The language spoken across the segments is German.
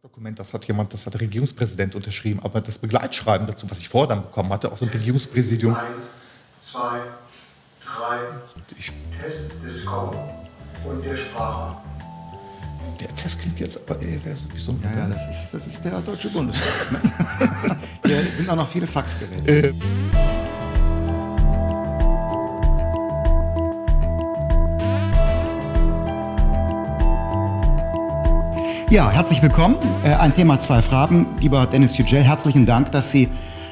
Das Dokument, das hat jemand, das hat der Regierungspräsident unterschrieben, aber das Begleitschreiben dazu, was ich vorher dann bekommen hatte, aus dem Regierungspräsidium. Eins, zwei, drei. Ich, Test ist kommen. Und der Sprache. der Test klingt jetzt aber eher wie so ein. Ja, ja, das ist, das ist der Deutsche Bundestag. Hier sind auch noch viele Faxgeräte. Äh, Ja, herzlich willkommen. Äh, Ein Thema, zwei Fragen. Lieber Dennis Yücel, herzlichen Dank, dass Sie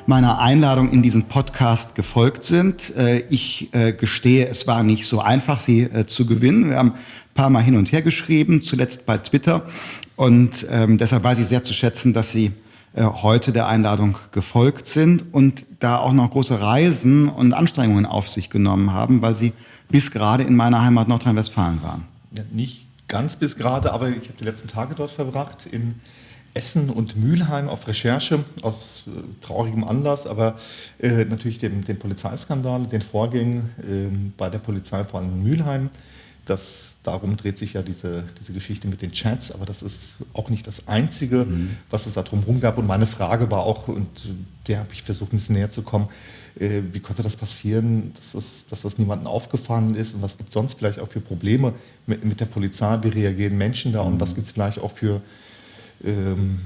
meiner Einladung in diesen Podcast gefolgt sind. Äh, Ich äh, gestehe, es war nicht so einfach, Sie zu gewinnen. Wir haben ein paar Mal hin und her geschrieben, zuletzt bei Twitter. Und ähm, deshalb weiß ich sehr zu schätzen, dass Sie heute der Einladung gefolgt sind und da auch noch große Reisen und Anstrengungen auf sich genommen haben, weil Sie bis gerade in meiner Heimat Nordrhein-Westfalen waren. ja, nicht ganz bis gerade, aber ich habe die letzten Tage dort verbracht in Essen und Mülheim auf Recherche aus äh, traurigem Anlass, aber äh, natürlich dem, dem Polizeiskandal, den Vorgängen ähm, bei der Polizei, vor allem in Mülheim. Das, darum dreht sich ja diese, diese Geschichte mit den Chats, aber das ist auch nicht das Einzige, was es da drumherum gab. Und meine Frage war auch, und der habe ich versucht, ein bisschen näher zu kommen, äh, wie konnte das passieren, dass das, dass das niemandem aufgefallen ist? Und was gibt es sonst vielleicht auch für Probleme mit, mit der Polizei, wie reagieren Menschen da? Und was gibt es vielleicht auch für, ähm,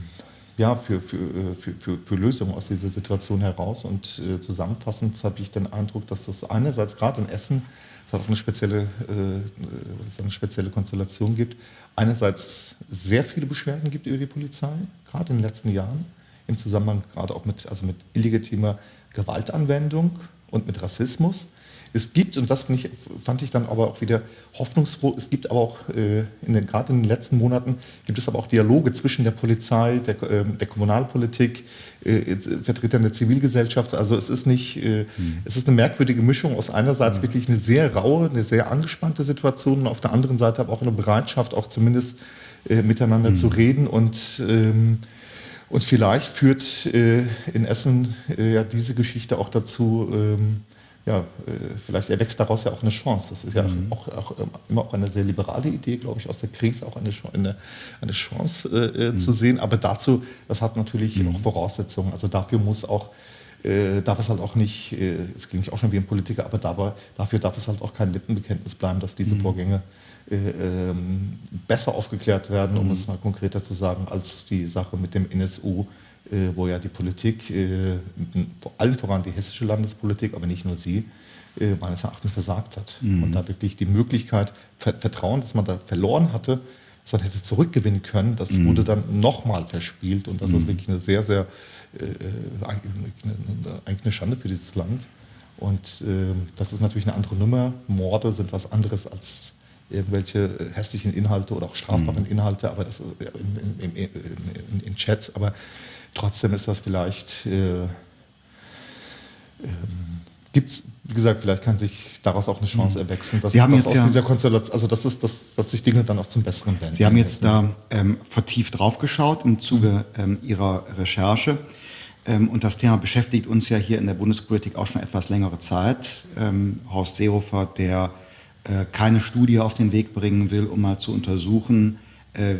ja, für, für, äh, für, für, für Lösungen aus dieser Situation heraus. Und äh, zusammenfassend habe ich den Eindruck, dass das einerseits gerade in Essen es hat auch eine spezielle, äh, es eine spezielle Konstellation gibt. Einerseits sehr viele Beschwerden gibt über die Polizei, gerade in den letzten Jahren, im Zusammenhang gerade auch mit, also mit illegitimer Gewaltanwendung und mit Rassismus. Es gibt, und das fand ich, fand ich dann aber auch wieder hoffnungsfroh, es gibt aber auch, äh, in den, gerade in den letzten Monaten, gibt es aber auch Dialoge zwischen der Polizei, der, äh, der Kommunalpolitik, äh, Vertretern der Zivilgesellschaft. Also es ist nicht, äh, es ist eine merkwürdige Mischung. Aus einerseits wirklich eine sehr raue, eine sehr angespannte Situation und auf der anderen Seite aber auch eine Bereitschaft, auch zumindest äh, miteinander zu reden. Und ähm, und vielleicht führt äh, in Essen äh, ja diese Geschichte auch dazu, ähm, ja, äh, vielleicht erwächst daraus ja auch eine Chance. Das ist ja auch, auch ähm, immer auch eine sehr liberale Idee, glaube ich, aus der Krise auch eine, eine, eine Chance äh, äh, zu sehen. Aber dazu, das hat natürlich auch Voraussetzungen. Also dafür muss auch, äh, darf es halt auch nicht, äh, es klingt auch schon wie ein Politiker, aber dabei, dafür darf es halt auch kein Lippenbekenntnis bleiben, dass diese Vorgänge äh, ähm, besser aufgeklärt werden, um es mal konkreter zu sagen, als die Sache mit dem NSU, wo ja die Politik, äh, vor allem voran die hessische Landespolitik, aber nicht nur sie, äh, meines Erachtens versagt hat. Und da wirklich die Möglichkeit, Ver Vertrauen, das man da verloren hatte, das man hätte zurückgewinnen können, das wurde dann nochmal verspielt. Und das ist wirklich eine sehr, sehr, äh, äh, eigentlich eine, Schande für dieses Land. Und ähm, das ist natürlich eine andere Nummer. Morde sind was anderes als irgendwelche äh, hässlichen Inhalte oder auch strafbaren Inhalte, aber das in, in, in, in Chats. Aber trotzdem ist das vielleicht, äh, ähm, gibt es, wie gesagt, vielleicht kann sich daraus auch eine Chance erwachsen, dass, Sie haben dass jetzt aus ja- dieser Konstellation, also dass, es, dass, dass sich Dinge dann auch zum Besseren wenden. Sie haben jetzt da ähm, vertieft draufgeschaut im Zuge ähm, Ihrer Recherche. Ähm, und das Thema beschäftigt uns ja hier in der Bundespolitik auch schon etwas längere Zeit. Ähm, Horst Seehofer, der äh, keine Studie auf den Weg bringen will, um mal zu untersuchen, äh,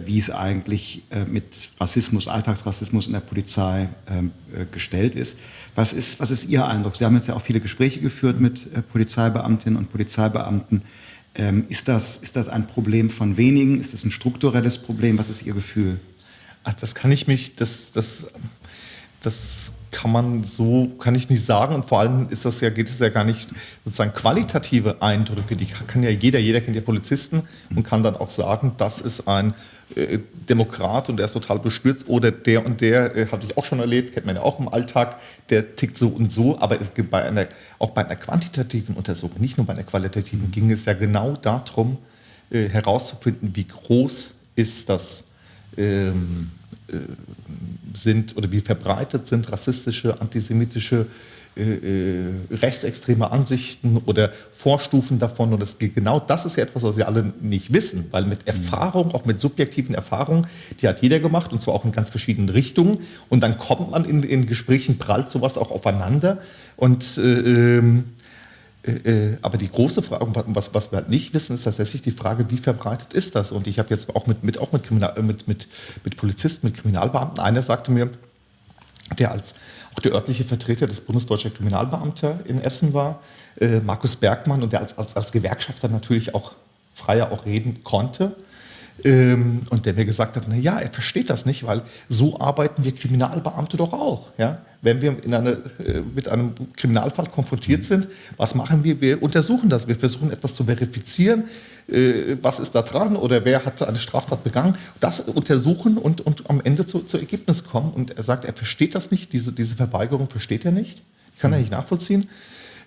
wie es eigentlich äh, mit Rassismus, Alltagsrassismus in der Polizei ähm, äh, gestellt ist. Was, ist. was ist Ihr Eindruck? Sie haben jetzt ja auch viele Gespräche geführt mit äh, Polizeibeamtinnen und Polizeibeamten. Ähm, ist, das, ist das ein Problem von wenigen? Ist das ein strukturelles Problem? Was ist Ihr Gefühl? Ach, das kann ich mich, das, das, das kann man so, kann ich nicht sagen. Und vor allem ist das ja, geht es ja gar nicht sozusagen qualitative Eindrücke. Die kann ja jeder, jeder kennt ja Polizisten und kann dann auch sagen, das ist ein äh, Demokrat und der ist total bestürzt oder der und der, äh, habe ich auch schon erlebt, kennt man ja auch im Alltag, der tickt so und so, aber es gibt bei einer, auch bei einer quantitativen Untersuchung, nicht nur bei einer qualitativen, ging es ja genau darum, äh, herauszufinden, wie groß ist das ähm, äh, sind oder wie verbreitet sind rassistische, antisemitische, äh, äh, rechtsextreme Ansichten oder Vorstufen davon. Und das, genau das ist ja etwas, was wir alle nicht wissen, weil mit Erfahrung, auch mit subjektiven Erfahrungen, die hat jeder gemacht und zwar auch in ganz verschiedenen Richtungen. Und dann kommt man in, in Gesprächen, prallt sowas auch aufeinander. Und äh, ähm, Äh, äh, aber die große Frage, was, was wir halt nicht wissen, ist tatsächlich die Frage, wie verbreitet ist das? Und ich habe jetzt auch mit, mit, auch mit, Kriminal, mit, mit, mit Polizisten, mit Kriminalbeamten, einer sagte mir, der als auch der örtliche Vertreter des Bundesdeutscher Kriminalbeamter in Essen war, äh, Markus Bergmann, und der als, als, als Gewerkschafter natürlich auch freier auch reden konnte. Ähm, und der mir gesagt hat, na ja, er versteht das nicht, weil so arbeiten wir Kriminalbeamte doch auch. Ja? Wenn wir in eine, äh, mit einem Kriminalfall konfrontiert sind, was machen wir? Wir untersuchen das. Wir versuchen etwas zu verifizieren. Äh, was ist da dran oder wer hat eine Straftat begangen? Das untersuchen und, und am Ende zu, zu Ergebnis kommen. Und er sagt, er versteht das nicht. Diese, diese Verweigerung versteht er nicht. Ich kann er nicht nachvollziehen.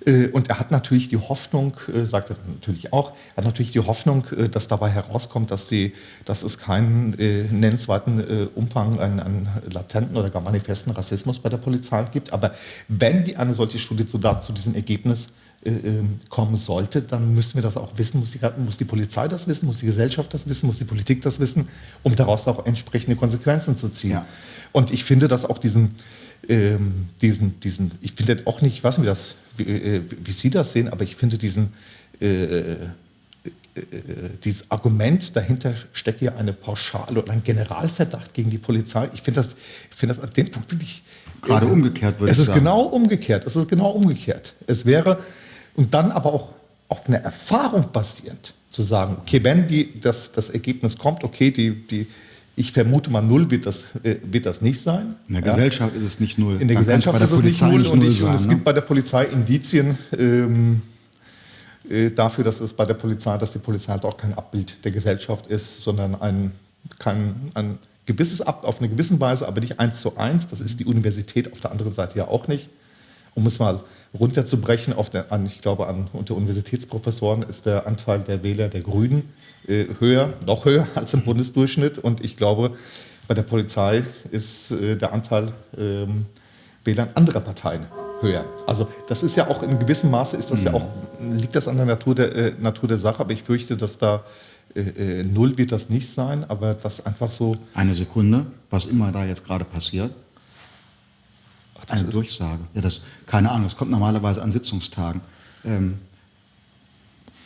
Äh, und er hat natürlich die Hoffnung, äh, sagt er natürlich auch, er hat natürlich die Hoffnung, äh, dass dabei herauskommt, dass, die, dass es keinen nennenswerten Umfang an, an, latenten oder gar manifesten Rassismus bei der Polizei gibt. Aber wenn die eine solche Studie zu, da, zu diesem Ergebnis äh, ähm, kommen sollte, dann müssen wir das auch wissen, muss die, muss die Polizei das wissen, muss die Gesellschaft das wissen, muss die Politik das wissen, um daraus auch entsprechende Konsequenzen zu ziehen. Ja. Und ich finde, dass auch diesen, ähm, diesen, diesen, ich finde auch nicht, ich weiß nicht, wie, das, wie, äh, wie Sie das sehen, aber ich finde diesen, äh, äh, dieses Argument dahinter steckt ja eine Pauschale oder ein Generalverdacht gegen die Polizei. Ich finde das, ich finde das an dem Punkt wirklich. Gerade umgekehrt würde ich sagen. Es ist genau umgekehrt. Es ist genau umgekehrt. Es wäre, und dann aber auch auf einer Erfahrung basierend zu sagen, okay, wenn die, das, das Ergebnis kommt, okay, die, die, ich vermute mal, null wird das, äh, wird das nicht sein. In der ja. Gesellschaft ist es nicht null. In der Dann Gesellschaft ist es nicht null. Nicht und, ich, sein, und, es ne? gibt bei der Polizei Indizien ähm, äh, dafür, dass es bei der Polizei, dass die Polizei halt auch kein Abbild der Gesellschaft ist, sondern ein, kein, ein gewisses Ab auf eine gewisse Weise, aber nicht eins zu eins. Das ist die Universität auf der anderen Seite ja auch nicht. Um es mal runterzubrechen, auf der, an, ich glaube, an, unter Universitätsprofessoren ist der Anteil der Wähler der Grünen äh, höher, noch höher als im Bundesdurchschnitt. Und ich glaube, bei der Polizei ist äh, der Anteil ähm, Wählern anderer Parteien höher. Also das ist ja auch in gewissem Maße ist das mhm. ja auch, liegt das an der Natur der, äh, Natur der Sache, aber ich fürchte, dass da äh, äh, null wird das nicht sein, aber das einfach so. Eine Sekunde, was immer da jetzt gerade passiert. Ach, eine Durchsage. Ja, das, keine Ahnung, das kommt normalerweise an Sitzungstagen. Ähm,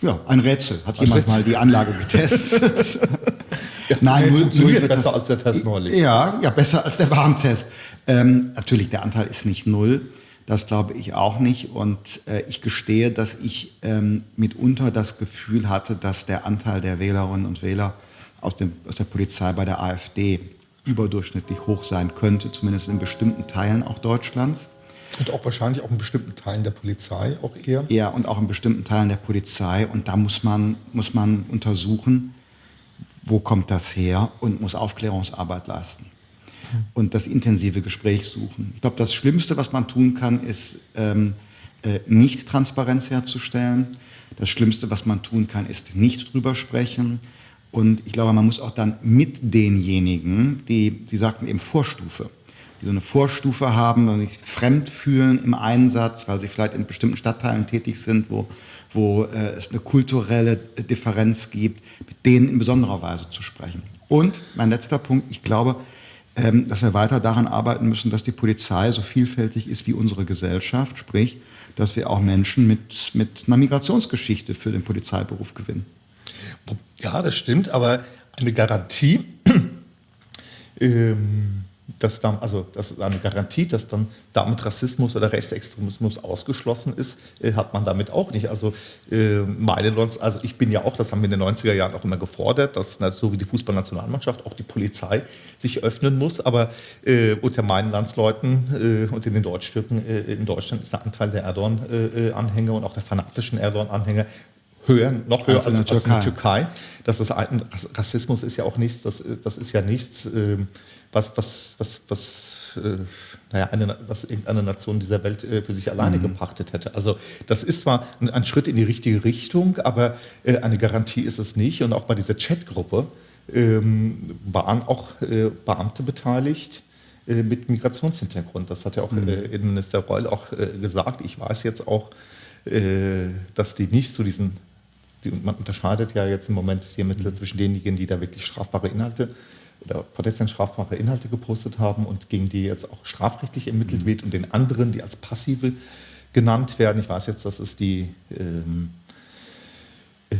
ja, ein Rätsel. Hat jemand Rätsel. mal die Anlage getestet? ja, Nein, null, null wird besser das, als der Test neulich. Ja, ja, besser als der Warntest. Ähm, natürlich, der Anteil ist nicht null. Das glaube ich auch nicht. Und äh, ich gestehe, dass ich ähm, mitunter das Gefühl hatte, dass der Anteil der Wählerinnen und Wähler aus, dem, aus der Polizei bei der AfD überdurchschnittlich hoch sein könnte, zumindest in bestimmten Teilen auch Deutschlands. Und auch wahrscheinlich auch in bestimmten Teilen der Polizei auch eher. Ja, und auch in bestimmten Teilen der Polizei. Und da muss man, muss man untersuchen, wo kommt das her und muss Aufklärungsarbeit leisten. Und das intensive Gespräch suchen. Ich glaube, das Schlimmste, was man tun kann, ist ähm, äh, nicht Transparenz herzustellen. Das Schlimmste, was man tun kann, ist nicht drüber sprechen. Und ich glaube, man muss auch dann mit denjenigen, die, Sie sagten eben Vorstufe, die so eine Vorstufe haben und sich fremd fühlen im Einsatz, weil sie vielleicht in bestimmten Stadtteilen tätig sind, wo, wo äh, es eine kulturelle Differenz gibt, mit denen in besonderer Weise zu sprechen. Und mein letzter Punkt, ich glaube, ähm, dass wir weiter daran arbeiten müssen, dass die Polizei so vielfältig ist wie unsere Gesellschaft, sprich, dass wir auch Menschen mit, mit einer Migrationsgeschichte für den Polizeiberuf gewinnen. Ja, das stimmt, aber eine Garantie ähm, dass dann, also das ist eine Garantie, dass dann damit Rassismus oder Rechtsextremismus ausgeschlossen ist, äh, hat man damit auch nicht. Also äh, meine also ich bin ja auch, das haben wir in den 90er Jahren auch immer gefordert, dass so wie die Fußballnationalmannschaft auch die Polizei sich öffnen muss. Aber äh, unter meinen Landsleuten äh, und in den Deutschstücken äh, in Deutschland ist der Anteil der Erdogan-Anhänger und auch der fanatischen Erdogan-Anhänger höher, noch höher als, als, in, der Türkei. Das ist ein, Rassismus ist ja auch nichts, das, das ist ja nichts, äh, was, was, was, was, äh, naja, eine, was irgendeine Nation dieser Welt äh, für sich alleine mhm. gepachtet hätte. Also das ist zwar ein, ein, Schritt in die richtige Richtung, aber äh, eine Garantie ist es nicht. Und auch bei dieser Chatgruppe ähm, waren auch äh, Beamte beteiligt äh, mit Migrationshintergrund. Das hat ja auch mhm. Innenminister Reul auch gesagt. Ich weiß jetzt auch, dass die nicht zu diesen die, man unterscheidet ja jetzt im Moment die Ermittler zwischen denjenigen, die da wirklich strafbare Inhalte oder potenziell strafbare Inhalte gepostet haben und gegen die jetzt auch strafrechtlich ermittelt mhm. wird und den anderen, die als passive genannt werden. Ich weiß jetzt, dass es die, ähm, äh,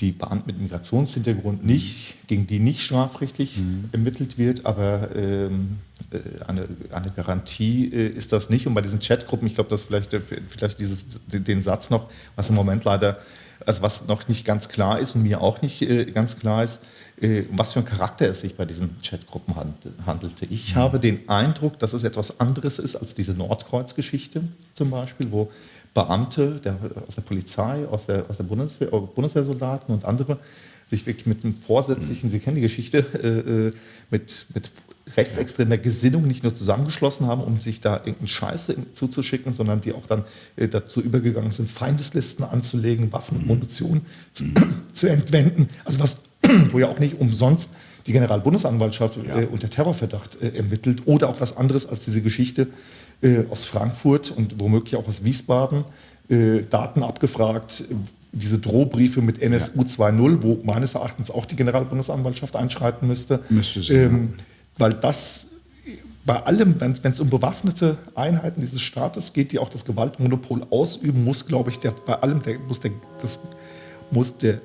die Beamten mit Migrationshintergrund nicht, gegen die nicht strafrechtlich mhm. ermittelt wird, aber ähm, äh, eine, eine Garantie äh, ist das nicht. Und bei diesen Chatgruppen, ich glaube, dass vielleicht, vielleicht dieses, den Satz noch, was im Moment leider, also was noch nicht ganz klar ist und mir auch nicht äh, ganz klar ist, äh, was für ein Charakter es sich bei diesen Chatgruppen handelte. Ich mhm. habe den Eindruck, dass es etwas anderes ist als diese Nordkreuz-Geschichte zum Beispiel, wo Beamte der, aus der Polizei, aus der, aus der Bundeswehr, Bundeswehrsoldaten und andere sich wirklich mit einem vorsätzlichen, Sie kennen die Geschichte, äh, äh mit, mit rechtsextremer Gesinnung nicht nur zusammengeschlossen haben, um sich da irgendeinen Scheiße zuzuschicken, sondern die auch dann äh, dazu übergegangen sind, Feindeslisten anzulegen, Waffen und Munition zu, zu entwenden. Also was, wo ja auch nicht umsonst die Generalbundesanwaltschaft ja. äh, unter Terrorverdacht äh, ermittelt oder auch was anderes als diese Geschichte äh, aus Frankfurt und womöglich auch aus Wiesbaden, äh, Daten abgefragt, diese Drohbriefe mit NSU 2.0, wo meines Erachtens auch die Generalbundesanwaltschaft einschreiten müsste. Müsste sie. Ähm, weil das bei allem, wenn es um bewaffnete Einheiten dieses Staates geht, die auch das Gewaltmonopol ausüben, muss, glaube ich, der, bei allem, der, muss, der, das, muss der,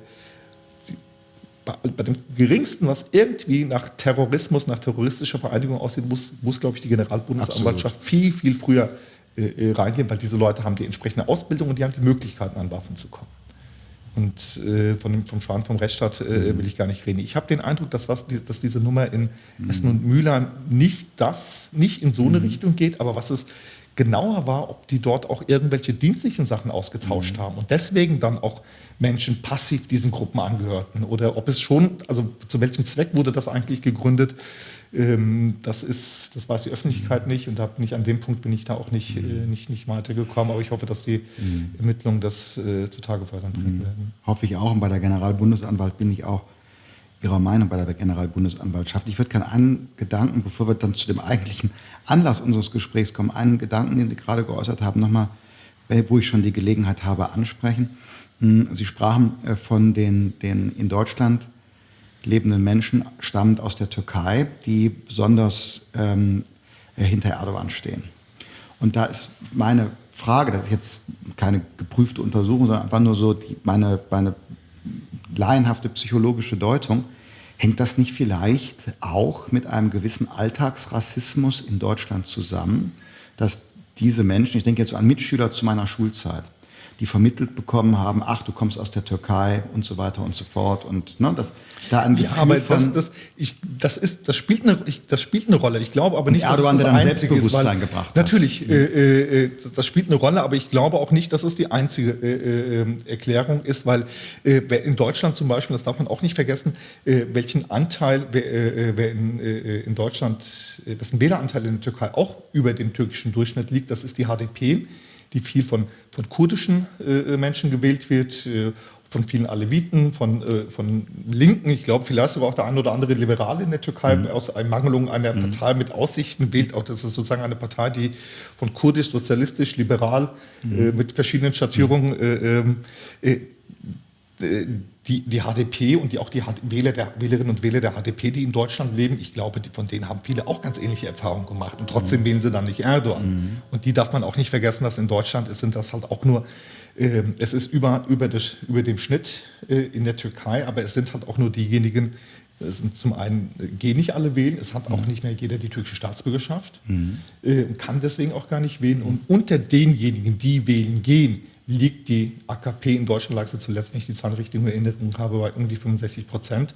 bei, bei, dem geringsten, was irgendwie nach Terrorismus, nach terroristischer Vereinigung aussieht, muss, muss glaube ich, die Generalbundesanwaltschaft Absolut. viel, viel früher äh, äh, reingehen, weil diese Leute haben die entsprechende Ausbildung und die haben die Möglichkeiten, an Waffen zu kommen. Und äh, von dem, vom Schwan vom Rechtsstaat äh, will ich gar nicht reden. Ich habe den Eindruck, dass, das, dass diese Nummer in mhm. Essen und Mülheim nicht das, nicht in so eine mhm. Richtung geht, aber was es genauer war, ob die dort auch irgendwelche dienstlichen Sachen ausgetauscht mhm. haben und deswegen dann auch Menschen passiv diesen Gruppen angehörten oder ob es schon, also zu welchem Zweck wurde das eigentlich gegründet, ähm, das, ist, das weiß die Öffentlichkeit nicht und da nicht, an dem Punkt bin ich da auch nicht, mhm. äh, nicht, nicht weitergekommen. Aber ich hoffe, dass die mhm. Ermittlungen das äh, zutage fördern mhm. werden. Hoffe ich auch. Und bei der Generalbundesanwalt bin ich auch Ihrer Meinung bei der Generalbundesanwaltschaft. Ich würde gerne einen Gedanken, bevor wir dann zu dem eigentlichen Anlass unseres Gesprächs kommen, einen Gedanken, den Sie gerade geäußert haben, nochmal, wo ich schon die Gelegenheit habe, ansprechen. Hm, Sie sprachen äh, von den, den in Deutschland lebenden Menschen stammend aus der Türkei, die besonders ähm, hinter Erdogan stehen. Und da ist meine Frage, das ist jetzt keine geprüfte Untersuchung, sondern einfach nur so die, meine, meine laienhafte psychologische Deutung, hängt das nicht vielleicht auch mit einem gewissen Alltagsrassismus in Deutschland zusammen, dass diese Menschen, ich denke jetzt an Mitschüler zu meiner Schulzeit, die vermittelt bekommen haben, ach, du kommst aus der Türkei und so weiter und so fort. Und ne, das da ein Gefühl ja, aber das, das, ich, das, ist, das, spielt eine, ich, das spielt eine Rolle. Ich glaube aber nicht, dass Erdogan, das das einzige ist. Weil, gebracht natürlich, hat. Äh, äh, das spielt eine Rolle, aber ich glaube auch nicht, dass es die einzige äh, äh Erklärung ist, weil äh, in Deutschland zum Beispiel, das darf man auch nicht vergessen, äh, welchen Anteil, wer, wer in, in Deutschland, dessen Wähleranteil in der Türkei auch über dem türkischen Durchschnitt liegt, das ist die HDP die viel von, von kurdischen äh, Menschen gewählt wird, äh, von vielen Aleviten, von, äh, von Linken. Ich glaube, vielleicht sogar auch der ein oder andere Liberale in der Türkei mhm. aus Ermangelung einer mhm. Partei mit Aussichten wählt. Auch das ist sozusagen eine Partei, die von kurdisch, sozialistisch, liberal mhm. Äh, mit verschiedenen Schattierungen äh, ähm, äh, die, die HDP und die, auch die Wähler der, Wählerinnen und Wähler der HDP, die in Deutschland leben, ich glaube, die, von denen haben viele auch ganz ähnliche Erfahrungen gemacht. Und trotzdem mhm. wählen sie dann nicht Erdogan. Mhm. Und die darf man auch nicht vergessen, dass in Deutschland sind das halt auch nur, äh, es ist über, über, das, über dem Schnitt äh, in der Türkei, aber es sind halt auch nur diejenigen, es sind zum einen äh, gehen nicht alle wählen, es hat auch mhm. nicht mehr jeder die türkische Staatsbürgerschaft, mhm. äh, kann deswegen auch gar nicht wählen. Und unter denjenigen, die wählen gehen, liegt die AKP in Deutschland, lag sie zuletzt, wenn ich die Zahlen richtig in Erinnerung habe, bei um die 65 Prozent.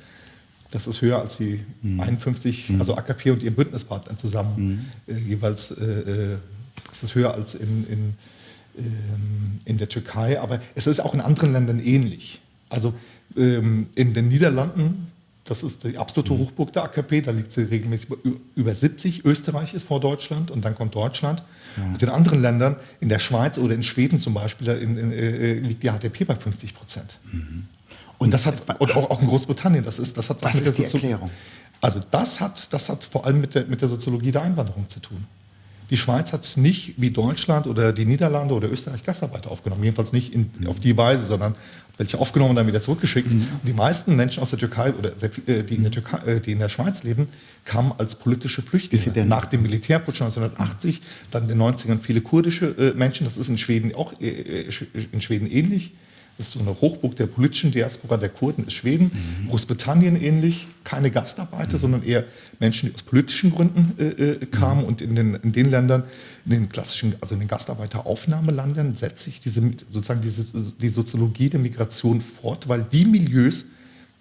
Das ist höher als die mhm. 51, mhm. also AKP und ihr Bündnispartner zusammen mhm. äh, jeweils. Äh, äh, das ist höher als in, in, ähm, in der Türkei, aber es ist auch in anderen Ländern ähnlich. Also ähm, in den Niederlanden das ist die absolute mhm. Hochburg der AKP, da liegt sie regelmäßig über 70. Österreich ist vor Deutschland und dann kommt Deutschland. Ja. Und in anderen Ländern, in der Schweiz oder in Schweden zum Beispiel, in, in, äh, liegt die HDP bei 50 Prozent. Mhm. Und das hat, und auch, auch in Großbritannien, das ist, das hat was, was mit der Soziologie. Also das hat, das hat vor allem mit der, mit der Soziologie der Einwanderung zu tun. Die Schweiz hat nicht wie Deutschland oder die Niederlande oder Österreich Gastarbeiter aufgenommen, jedenfalls nicht in, auf die Weise, sondern welche aufgenommen und dann wieder zurückgeschickt. Mhm. Die meisten Menschen aus der Türkei oder äh, die, in der Türkei, äh, die in der Schweiz leben, kamen als politische Flüchtlinge. Nach dem Militärputsch 1980, dann in den 90ern viele kurdische äh, Menschen, das ist in Schweden auch in Schweden ähnlich. Das ist so eine Hochburg der politischen Diaspora der Kurden ist Schweden. Mhm. Großbritannien ähnlich, keine Gastarbeiter, mhm. sondern eher Menschen, die aus politischen Gründen äh kamen. Mhm. Und in den, in den Ländern, in den klassischen, also in den Gastarbeiteraufnahmeländern, setzt sich diese, sozusagen diese, die Soziologie der Migration fort, weil die Milieus,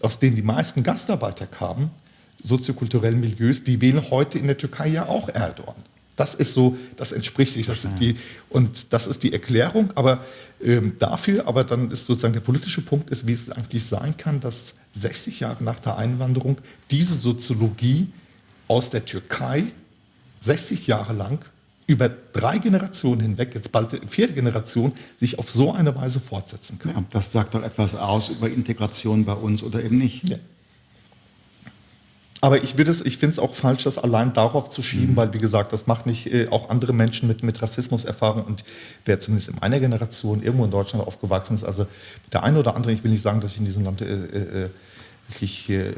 aus denen die meisten Gastarbeiter kamen, soziokulturellen Milieus, die wählen heute in der Türkei ja auch Erdogan. Das ist so, das entspricht sich. Das die, und das ist die Erklärung. Aber ähm, dafür, aber dann ist sozusagen der politische Punkt, ist, wie es eigentlich sein kann, dass 60 Jahre nach der Einwanderung diese Soziologie aus der Türkei 60 Jahre lang über drei Generationen hinweg, jetzt bald vierte Generation, sich auf so eine Weise fortsetzen kann. Ja, das sagt doch etwas aus über Integration bei uns oder eben nicht. Ja. Aber ich, ich finde es auch falsch, das allein darauf zu schieben, mhm. weil, wie gesagt, das macht nicht äh, auch andere Menschen mit, mit Rassismuserfahrung und wer zumindest in meiner Generation irgendwo in Deutschland aufgewachsen ist, also der eine oder andere, ich will nicht sagen, dass ich in diesem Land äh, äh, wirklich äh,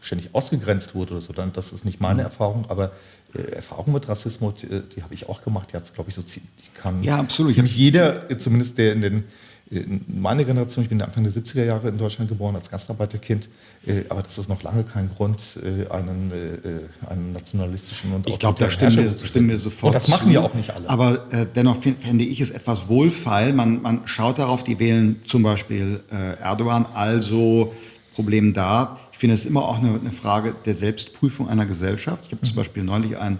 ständig ausgegrenzt wurde oder so, dann, das ist nicht meine mhm. Erfahrung, aber äh, Erfahrung mit Rassismus, die, habe ich auch gemacht, die hat glaube ich, so die kann ja, absolut. ziemlich jeder, zumindest der in den meine Generation, ich bin Anfang der 70er Jahre in Deutschland geboren als Gastarbeiterkind, äh, aber das ist noch lange kein Grund, äh, einen, äh, einen nationalistischen und Ich glaube, da stimmen wir, stimmen wir sofort. Und das machen ja auch nicht alle. Aber äh, dennoch fände ich es etwas wohlfeil. Man, man schaut darauf, die wählen zum Beispiel äh, Erdogan, also Problem da. Ich finde es immer auch eine, eine, Frage der Selbstprüfung einer Gesellschaft. Ich habe mhm. zum Beispiel neulich einen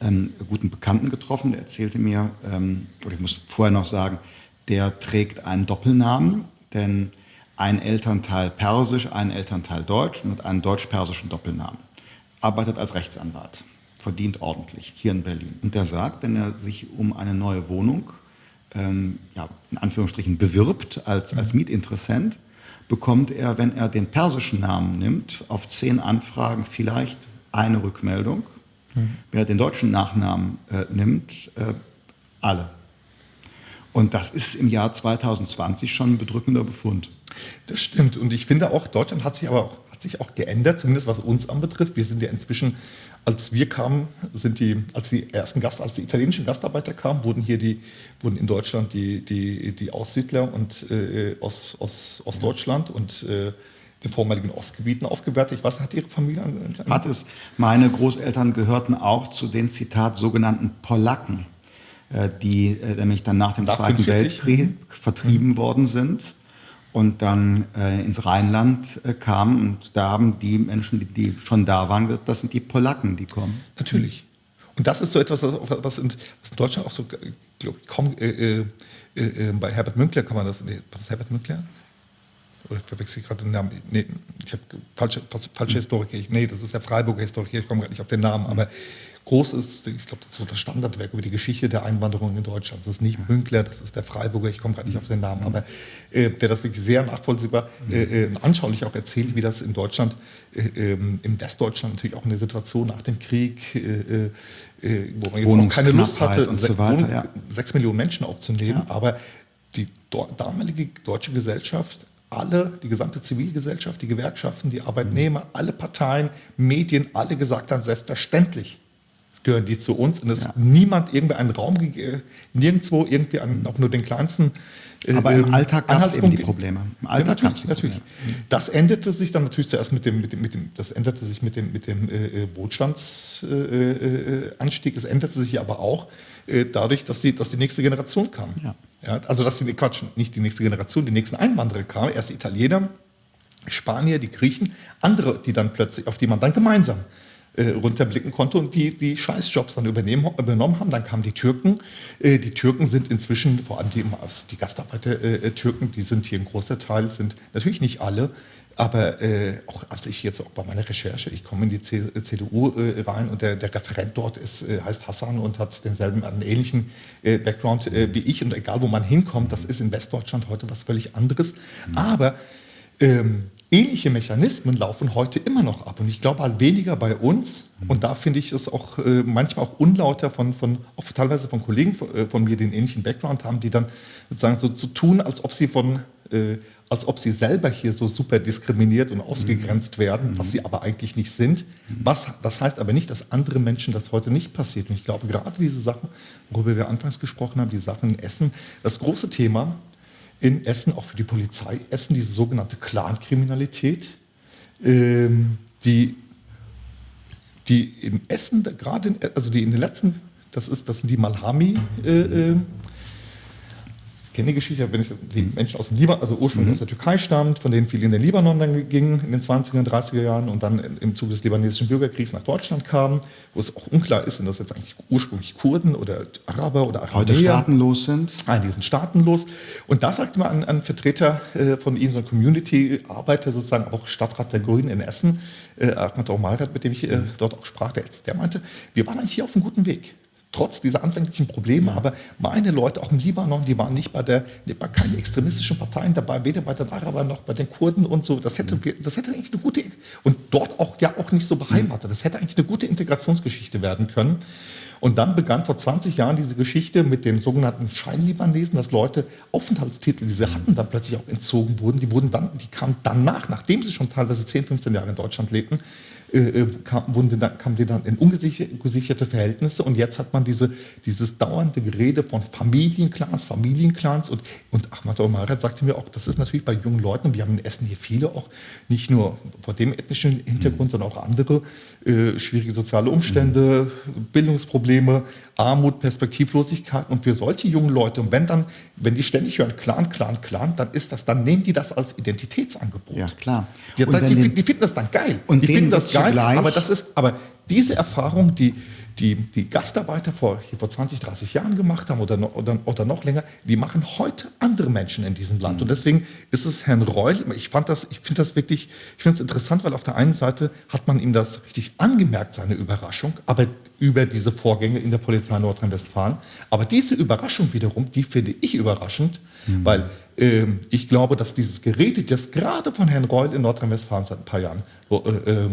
ähm, guten Bekannten getroffen, der erzählte mir, ähm, oder ich muss vorher noch sagen, der trägt einen Doppelnamen, denn ein Elternteil Persisch, ein Elternteil Deutsch und hat einen deutsch-persischen Doppelnamen. Arbeitet als Rechtsanwalt, verdient ordentlich hier in Berlin. Und der sagt, wenn er sich um eine neue Wohnung, ähm, ja, in Anführungsstrichen, bewirbt als, als Mietinteressent, bekommt er, wenn er den persischen Namen nimmt, auf zehn Anfragen vielleicht eine Rückmeldung. Mhm. Wenn er den deutschen Nachnamen äh, nimmt, äh, alle. Und das ist im Jahr 2020 schon ein bedrückender Befund. Das stimmt. Und ich finde auch, Deutschland hat sich aber auch, hat sich auch geändert, zumindest was uns anbetrifft. Wir sind ja inzwischen, als wir kamen, sind die, als die ersten Gast, als die italienischen Gastarbeiter kamen, wurden hier die, wurden in Deutschland die, die, die Aussiedler und äh, aus, aus Ostdeutschland und äh, den vormaligen Ostgebieten aufgewertet. Was hat Ihre Familie an? Hat es. Meine Großeltern gehörten auch zu den Zitat sogenannten Polacken. Äh, die äh, nämlich dann nach dem nach Zweiten 45? Weltkrieg mhm. vertrieben mhm. worden sind und dann äh, ins Rheinland äh, kamen. Und da haben die Menschen, die, die, schon da waren, das sind die Polacken, die kommen. Natürlich. Und das ist so etwas, was in, was in Deutschland auch so, glaube ich, kaum, äh, äh, bei Herbert Münkler kann man das, nee, war das Herbert Münkler? Oder verwechsel ich gerade den Namen? Nee, ich habe falsche, falsche Historiker. Nee, das ist der Freiburger Historiker, ich komme gerade nicht auf den Namen. Aber groß ist, ich glaube, das ist so das Standardwerk über die Geschichte der Einwanderung in Deutschland. Das ist nicht Münkler, das ist der Freiburger, ich komme gerade nicht auf den Namen, aber äh, der das wirklich sehr nachvollziehbar, äh, äh anschaulich auch erzählt, wie das in Deutschland, äh, ähm, im Westdeutschland natürlich auch in der Situation nach dem Krieg, äh, äh, wo man jetzt auch keine Lust hatte, so weiter, ja. sechs Millionen Menschen aufzunehmen, ja. aber die damalige deutsche Gesellschaft alle, die gesamte Zivilgesellschaft, die Gewerkschaften, die Arbeitnehmer, alle Parteien, Medien, alle gesagt haben, selbstverständlich gehören die zu uns und es ja. niemand irgendwie einen Raum, nirgendwo irgendwie an, auch nur den kleinsten äh, aber im ähm, Alltag gab es eben die Probleme. Im Alltag ja, natürlich, natürlich. Das endete sich dann natürlich zuerst mit dem, mit dem, mit dem das änderte sich mit dem, mit dem äh, äh Wohlstandsanstieg. Äh, es änderte sich aber auch äh, dadurch, dass die, dass die nächste Generation kam. Ja. ja. also dass die, Quatsch, nicht die nächste Generation, die nächsten Einwanderer kamen. Erst die Italiener, Spanier, die Griechen, andere, die dann plötzlich, auf die man dann gemeinsam äh, runterblicken konnte und die, die Scheißjobs dann übernehmen, übernommen haben. Dann kamen die Türken. Äh, die Türken sind inzwischen, vor allem die, die Gastarbeiter-Türken, äh, die sind hier ein großer Teil, sind natürlich nicht alle, aber äh, auch als ich jetzt auch bei meiner Recherche, ich komme in die C CDU äh, rein und der, der Referent dort ist, äh, heißt Hassan und hat denselben, einen ähnlichen äh, Background äh, wie ich. Und egal, wo man hinkommt, das ist in Westdeutschland heute was völlig anderes. Mhm. Aber ähm, ähnliche Mechanismen laufen heute immer noch ab. Und ich glaube halt weniger bei uns. Und da finde ich es auch äh, manchmal auch unlauter von, von auch teilweise von Kollegen von, äh, von, mir, die einen ähnlichen Background haben, die dann sozusagen so zu tun, als ob sie von äh, als ob sie selber hier so super diskriminiert und ausgegrenzt werden, was sie aber eigentlich nicht sind. Was, das heißt aber nicht, dass andere Menschen das heute nicht passiert. Und ich glaube, gerade diese Sachen, worüber wir anfangs gesprochen haben, die Sachen in Essen, das große Thema in Essen, auch für die Polizei, Essen, diese sogenannte Clankriminalität, ähm, die, die in Essen, gerade in, also die in den letzten, das, ist, das sind die Malhami, äh, äh, kenne die Geschichte, wenn ich die Menschen aus dem Libanon, also ursprünglich mhm. aus der Türkei stammt, von denen viele in den Libanon dann gingen in den 20er und 30er Jahren und dann im Zuge des libanesischen Bürgerkriegs nach Deutschland kamen, wo es auch unklar ist, sind das jetzt eigentlich ursprünglich Kurden oder Araber oder Araber. Heute staatenlos sind. Nein, die sind staatenlos. Und da sagte ein, ein Vertreter äh, von ihnen, so ein Community-Arbeiter, sozusagen auch Stadtrat der Grünen in Essen, äh, Ahmad Omarat, mit dem ich äh, dort auch sprach, der, der meinte, wir waren eigentlich hier auf einem guten Weg trotz dieser anfänglichen Probleme. Aber meine Leute, auch im Libanon, die waren nicht bei, der, bei keinen extremistischen Parteien dabei, weder bei den Arabern noch bei den Kurden und so. Das hätte, das hätte eigentlich eine gute, und dort auch ja auch nicht so beheimatet. Das hätte eigentlich eine gute Integrationsgeschichte werden können. Und dann begann vor 20 Jahren diese Geschichte mit den sogenannten Scheinlibanesen, dass Leute Aufenthaltstitel, die sie hatten, dann plötzlich auch entzogen wurden. Die wurden dann, die kamen danach, nachdem sie schon teilweise 10, 15 Jahre in Deutschland lebten, äh, äh, kam, wurden dann, kamen die dann in ungesicherte Verhältnisse und jetzt hat man diese, dieses dauernde Gerede von Familienclans, Familienclans und, und Ahmad Omaret sagte mir auch, das ist natürlich bei jungen Leuten, und wir haben in Essen hier viele auch, nicht nur vor dem ethnischen Hintergrund, mhm. sondern auch andere, äh, schwierige soziale Umstände, mhm. Bildungsprobleme, Armut, Perspektivlosigkeit und für solche jungen Leute, und wenn dann, wenn die ständig hören Clan, Clan, Clan, dann ist das, dann nehmen die das als Identitätsangebot. Ja, klar. Die, die, die finden das dann geil. Und die finden das geil, aber das ist, aber diese Erfahrung, die, die, die Gastarbeiter vor, vor 20, 30 Jahren gemacht haben oder, noch, oder, oder noch länger, die machen heute andere Menschen in diesem Land. Mhm. Und deswegen ist es Herrn Reul, ich fand das, ich finde das wirklich, ich finde es interessant, weil auf der einen Seite hat man ihm das richtig angemerkt, seine Überraschung, aber über diese Vorgänge in der Polizei Nordrhein-Westfalen. Aber diese Überraschung wiederum, die finde ich überraschend, mhm. weil ähm, ich glaube, dass dieses Gerede, das gerade von Herrn Reul in Nordrhein-Westfalen seit ein paar Jahren, äh, äh,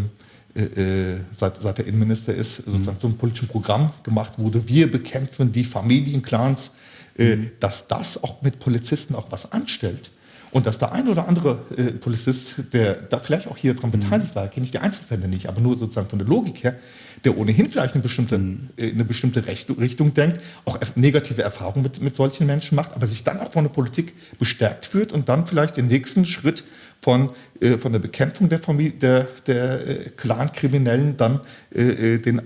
äh, seit, seit der Innenminister ist, sozusagen so ein politisches Programm gemacht wurde. Wir bekämpfen die Familienclans, äh, mhm. dass das auch mit Polizisten auch was anstellt. Und dass der ein oder andere äh, Polizist, der da vielleicht auch hier dran mhm. beteiligt war, kenne ich die Einzelfälle nicht, aber nur sozusagen von der Logik her, der ohnehin vielleicht eine bestimmte, mhm. äh, eine bestimmte Richtung denkt, auch negative Erfahrungen mit, mit solchen Menschen macht, aber sich dann auch von der Politik bestärkt führt und dann vielleicht den nächsten Schritt von, äh, von der Bekämpfung der, Familie, der, der äh, Clan-Kriminellen dann äh, äh den,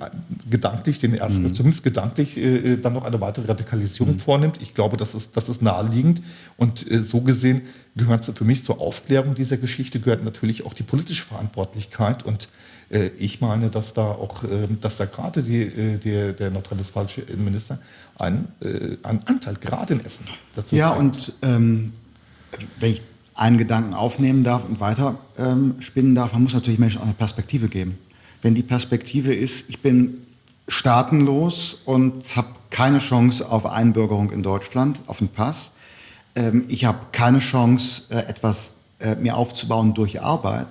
gedanklich, den ersten, mhm. zumindest gedanklich, äh, äh, dann noch eine weitere Radikalisierung mhm. vornimmt. Ich glaube, das ist, das ist naheliegend. Und so gesehen gehört für mich zur Aufklärung dieser Geschichte gehört natürlich auch die politische Verantwortlichkeit. Und ich meine, dass da auch, ähm, dass da gerade die, die, der nordrhein-westfälische Innenminister einen, einen Anteil gerade in Essen dazu Ja, trägt. und ähm, wenn ich einen Gedanken aufnehmen darf und weiter ähm, spinnen darf, man muss natürlich Menschen auch eine Perspektive geben. Wenn die Perspektive ist, ich bin staatenlos und habe keine Chance auf Einbürgerung in Deutschland, auf einen Pass, ähm, ich habe keine Chance, äh, etwas äh, mir aufzubauen durch Arbeit,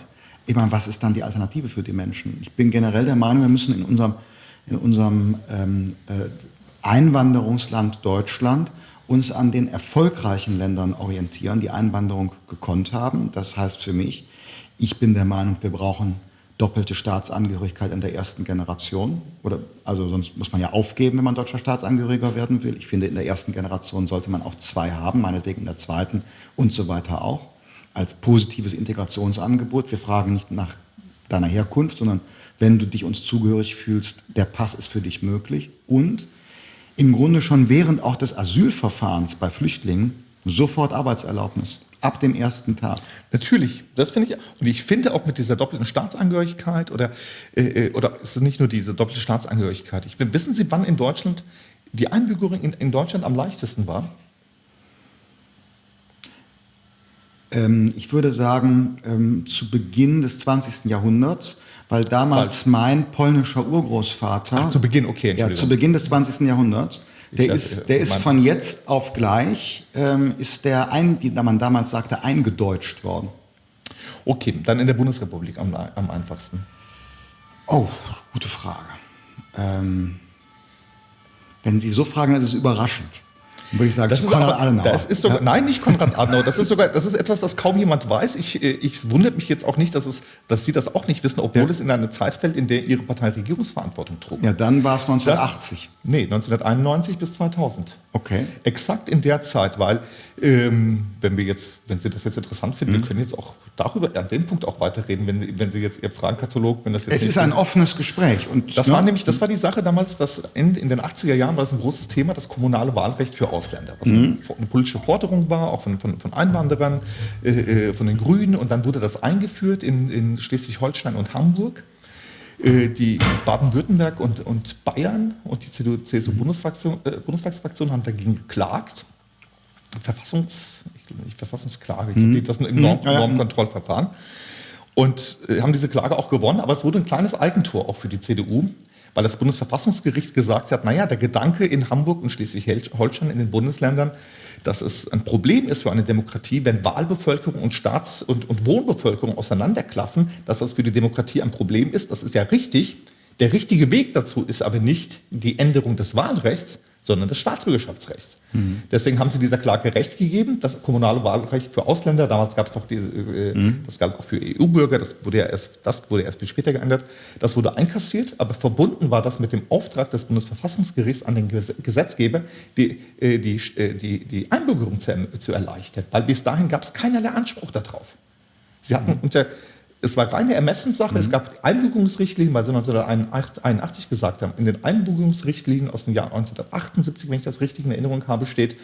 ich meine, was ist dann die Alternative für die Menschen? Ich bin generell der Meinung, wir müssen in unserem, in unserem ähm, äh, Einwanderungsland Deutschland uns an den erfolgreichen Ländern orientieren, die Einwanderung gekonnt haben. Das heißt für mich, ich bin der Meinung, wir brauchen doppelte Staatsangehörigkeit in der ersten Generation. Oder, also sonst muss man ja aufgeben, wenn man deutscher Staatsangehöriger werden will. Ich finde, in der ersten Generation sollte man auch zwei haben, meinetwegen in der zweiten und so weiter auch, als positives Integrationsangebot. Wir fragen nicht nach deiner Herkunft, sondern wenn du dich uns zugehörig fühlst, der Pass ist für dich möglich. Und im Grunde schon während auch des Asylverfahrens bei Flüchtlingen sofort Arbeitserlaubnis. Ab dem ersten Tag. Natürlich, das finde ich. Und ich finde auch mit dieser doppelten Staatsangehörigkeit oder, äh, äh oder ist es nicht nur diese doppelte Staatsangehörigkeit? Ich, wissen Sie, wann in Deutschland die Einbürgerung in, in Deutschland am leichtesten war? Ähm, ich würde sagen, ähm, zu Beginn des 20. Jahrhunderts weil damals mein polnischer Urgroßvater. Ach, zu Beginn, okay, Ja, zu Beginn des 20. Jahrhunderts. Der dachte, ist, der ist von jetzt auf gleich, ähm, ist der, ein, wie man damals sagte, eingedeutscht worden. Okay, dann in der Bundesrepublik am, am einfachsten. Oh, gute Frage. Ähm, wenn Sie so fragen, dann ist es überraschend. Würde ich sagen, Das ist Konrad aber, Adenauer. das ist sogar, Nein, nicht Konrad Adenauer. Das ist sogar, das ist etwas, was kaum jemand weiß. Ich, äh, ich wundert mich jetzt auch nicht, dass, es, dass Sie das auch nicht wissen, obwohl Ja. es in eine Zeit fällt, in der Ihre Partei Regierungsverantwortung trug. ja, dann war es Das- 1980. Nee, 1991 bis 2000. Okay. Exakt in der Zeit, weil ähm, wenn wir jetzt, wenn Sie das jetzt interessant finden, Mhm. wir können jetzt auch darüber an dem Punkt auch weiterreden, wenn, Sie- wenn Sie jetzt Ihr Fragenkatalog, wenn das jetzt Es ist ein offenes Gespräch. Und, das ne? war nämlich, das war die Sache damals, dass in, in den 80er Jahren war das ein großes Thema, das kommunale Wahlrecht für Ausländer, was Mhm. eine, eine politische Forderung war, auch von, von, von Einwanderern, äh, äh, von den Grünen, und dann wurde das eingeführt in, in Schleswig-Holstein und Hamburg. Äh, Die Baden-Württemberg und, und Bayern und die CDU-CSU-Bundestagsfraktion äh, Bundestagsfraktion haben dagegen geklagt. Verfassungs, ich glaube nicht Verfassungsklage, ich glaube, das ist im Norm, ja, ja. Normkontrollverfahren. Und äh, haben diese Klage auch gewonnen, aber es wurde ein kleines Eigentor auch für die CDU, weil das Bundesverfassungsgericht gesagt hat, naja, der Gedanke in Hamburg und Schleswig-Holstein in den Bundesländern, dass es ein Problem ist für eine Demokratie, wenn Wahlbevölkerung und Staats- und, und Wohnbevölkerung auseinanderklaffen, dass das für die Demokratie ein Problem ist, das ist ja richtig. Der richtige Weg dazu ist aber nicht die Änderung des Wahlrechts, sondern des Staatsbürgerschaftsrechts. Deswegen haben sie dieser Klage Recht gegeben. Das kommunale Wahlrecht für Ausländer, damals gab es noch diese, äh, das galt auch für EU-Bürger, das wurde ja erst, das wurde erst viel später geändert. Das wurde einkassiert, aber verbunden war das mit dem Auftrag des Bundesverfassungsgerichts an den Ges- Gesetzgeber, die, äh, die, äh, die, die Einbürgerung zu, zu erleichtern. Weil bis dahin gab es keinerlei Anspruch darauf. Sie hatten unter, es war reine Ermessenssache, es gab Einbürgerungsrichtlinien, weil sie 1981 gesagt haben, in den Einbürgerungsrichtlinien aus dem Jahr 1978, wenn ich das richtig in Erinnerung habe, steht,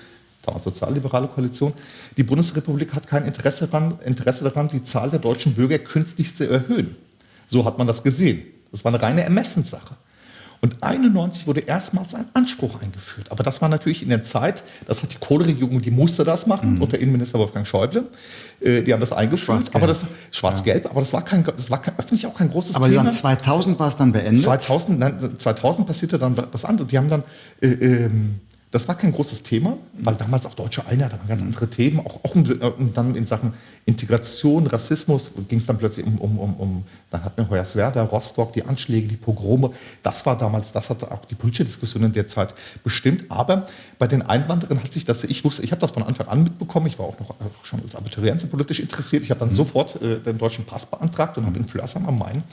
damals sozialliberale Koalition, die Bundesrepublik hat kein Interesse daran, Interesse daran, die Zahl der deutschen Bürger künstlich zu erhöhen. So hat man das gesehen. Das war eine reine Ermessenssache. Und 91 wurde erstmals ein Anspruch eingeführt. Aber das war natürlich in der Zeit, das hat die Kohle-Regierung, die musste das machen, unter Innenminister Wolfgang Schäuble. Äh, die haben das eingeführt. Schwarz-Gelb. aber das Schwarz-Gelb, aber das war, kein, das war kein, öffentlich auch kein großes Aber Thema. dann 2000 war es dann beendet. 2000, nein, 2000 passierte dann was anderes. Die haben dann, äh, ähm, das war kein großes Thema, weil damals auch deutsche Einheit, da waren ganz andere Themen, auch, auch in, äh, und dann in Sachen Integration, Rassismus ging es dann plötzlich um, um, um, um, dann hatten wir Hoyerswerda, Rostock, die Anschläge, die Pogrome. Das war damals, das hat auch die politische Diskussion in der Zeit bestimmt. Aber bei den Einwanderern hat sich das, ich wusste, ich habe das von Anfang an mitbekommen, ich war auch noch auch schon als Abiturient politisch interessiert. Ich habe dann sofort äh, den deutschen Pass beantragt und habe in Flörsheim am Main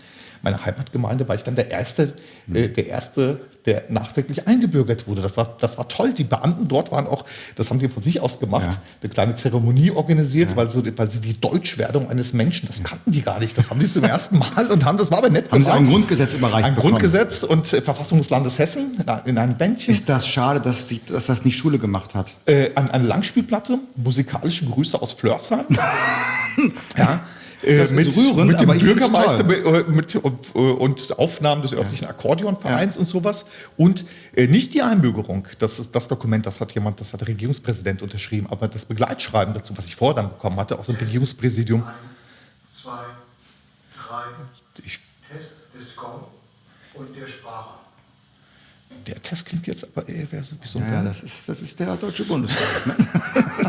meine Heimatgemeinde war ich dann der Erste, äh, der Erste, der nachträglich eingebürgert wurde. Das war, das war toll. Die Beamten dort waren auch, das haben die von sich aus gemacht, Ja. eine kleine Zeremonie organisiert, weil, so, weil sie die Deutschwerdung eines Menschen, das kannten die gar nicht. Das haben die zum ersten Mal und haben, das war aber nett Haben Sie auch ein. Grundgesetz überreicht Ein bekommen? Grundgesetz und äh, Verfassung des Landes Hessen in, in einem Bändchen. Ist das schade, dass, sich, dass das nicht Schule gemacht hat? äh, an eine Langspielplatte, musikalische Grüße aus Flörsheim. ja. Äh, mit, rührend, mit dem Bürgermeister toll. mit, mit, und, und Aufnahmen des örtlichen Akkordeonvereins und sowas. Und äh, nicht die Einbürgerung, das ist das Dokument, das hat jemand, das hat der Regierungspräsident unterschrieben, aber das Begleitschreiben dazu, was ich vorher dann bekommen hatte, aus dem Regierungspräsidium. Eins, zwei, drei. Ich, Test des Gong und der Sprache. der Test klingt jetzt aber eher wäre so wie so ein Ja, ja, das ist, das ist der Deutsche Bundestag. Ne?